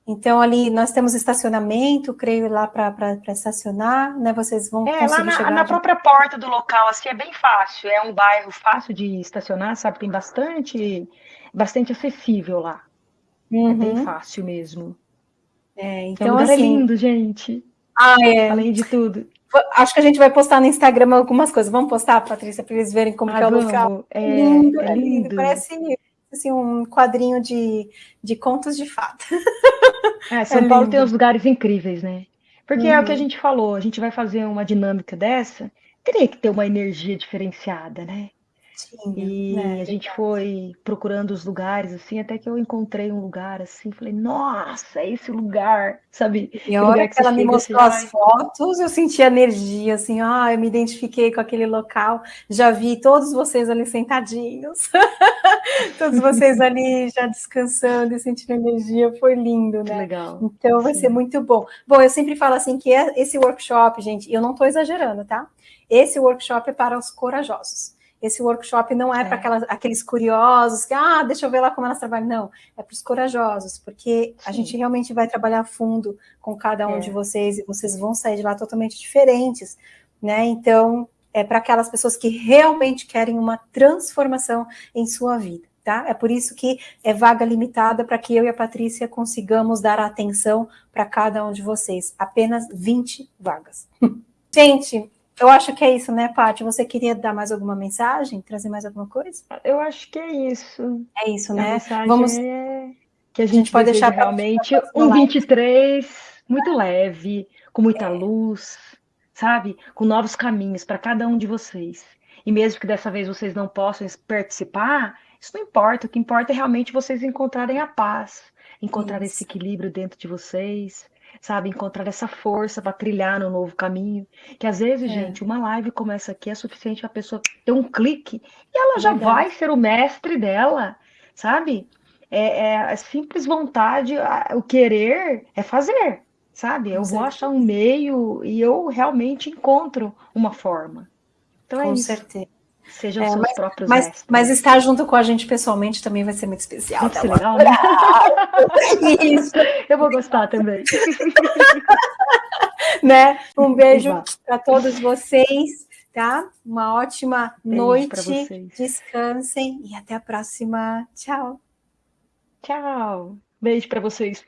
Então, ali nós temos estacionamento, creio, lá para estacionar, né? Vocês vão é, conseguir lá na, chegar... na própria porta do local, assim, é bem fácil. É um bairro fácil de estacionar, sabe? Tem bastante bastante acessível lá. Uhum. É bem uhum. fácil mesmo. É, então, é um lugar assim... lindo, gente. Ah, é. Além de tudo. Acho que a gente vai postar no Instagram algumas coisas. Vamos postar, Patrícia, para eles verem como ah, é o local. É, lindo, é, é lindo. lindo. Parece assim, um quadrinho de, de contos de fada. É, São é Paulo lindo. tem uns lugares incríveis, né? Porque uhum. é o que a uhum. gente falou, a gente vai fazer uma dinâmica dessa, teria que ter uma energia diferenciada, né? E né, a gente foi procurando os lugares, assim, até que eu encontrei um lugar, assim, falei, nossa, é esse lugar, sabe? E a hora que, que ela me mostrou assim, as fotos, eu senti energia, assim, ah, eu me identifiquei com aquele local, já vi todos vocês ali sentadinhos, todos vocês ali já descansando e sentindo energia, foi lindo, né? Que legal. Então vai Sim. ser muito bom. Bom, eu sempre falo assim que é esse workshop, gente, eu não estou exagerando, tá? Esse workshop é para os corajosos. Esse workshop não é, é. para aqueles curiosos que, ah, deixa eu ver lá como elas trabalham. Não, é para os corajosos, porque Sim. a gente realmente vai trabalhar fundo com cada um é. de vocês e vocês vão sair de lá totalmente diferentes, né? Então, é para aquelas pessoas que realmente querem uma transformação em sua vida. Tá? É por isso que é vaga limitada para que eu e a Patrícia consigamos dar atenção para cada um de vocês. Apenas 20 vagas. Gente, eu acho que é isso, né, Paty? Você queria dar mais alguma mensagem? Trazer mais alguma coisa? Eu acho que é isso. É isso, né? Vamos. É que a gente, a gente pode deixar realmente um 23 muito leve, com muita é. luz, sabe? Com novos caminhos para cada um de vocês. e mesmo que dessa vez vocês não possam participar, isso não importa. O que importa é realmente vocês encontrarem a paz, encontrar isso. esse equilíbrio dentro de vocês, sabe? Encontrar essa força para trilhar no novo caminho. Que às vezes, é. gente, uma live começa aqui é suficiente a pessoa ter um clique e ela já Verdade. vai ser o mestre dela, sabe? É, é a simples vontade, o querer é fazer, sabe? Eu vou achar um meio e eu realmente encontro uma forma. Então é Com isso. certeza. Sejam é, seus mas, próprios mas, mestres. mas estar junto com a gente pessoalmente também vai ser muito especial. Ser legal, né? Isso. Eu vou gostar também. né? Um beijo para todos vocês, tá? Uma ótima beijo noite. Descansem e até a próxima. Tchau. Tchau. Beijo para vocês.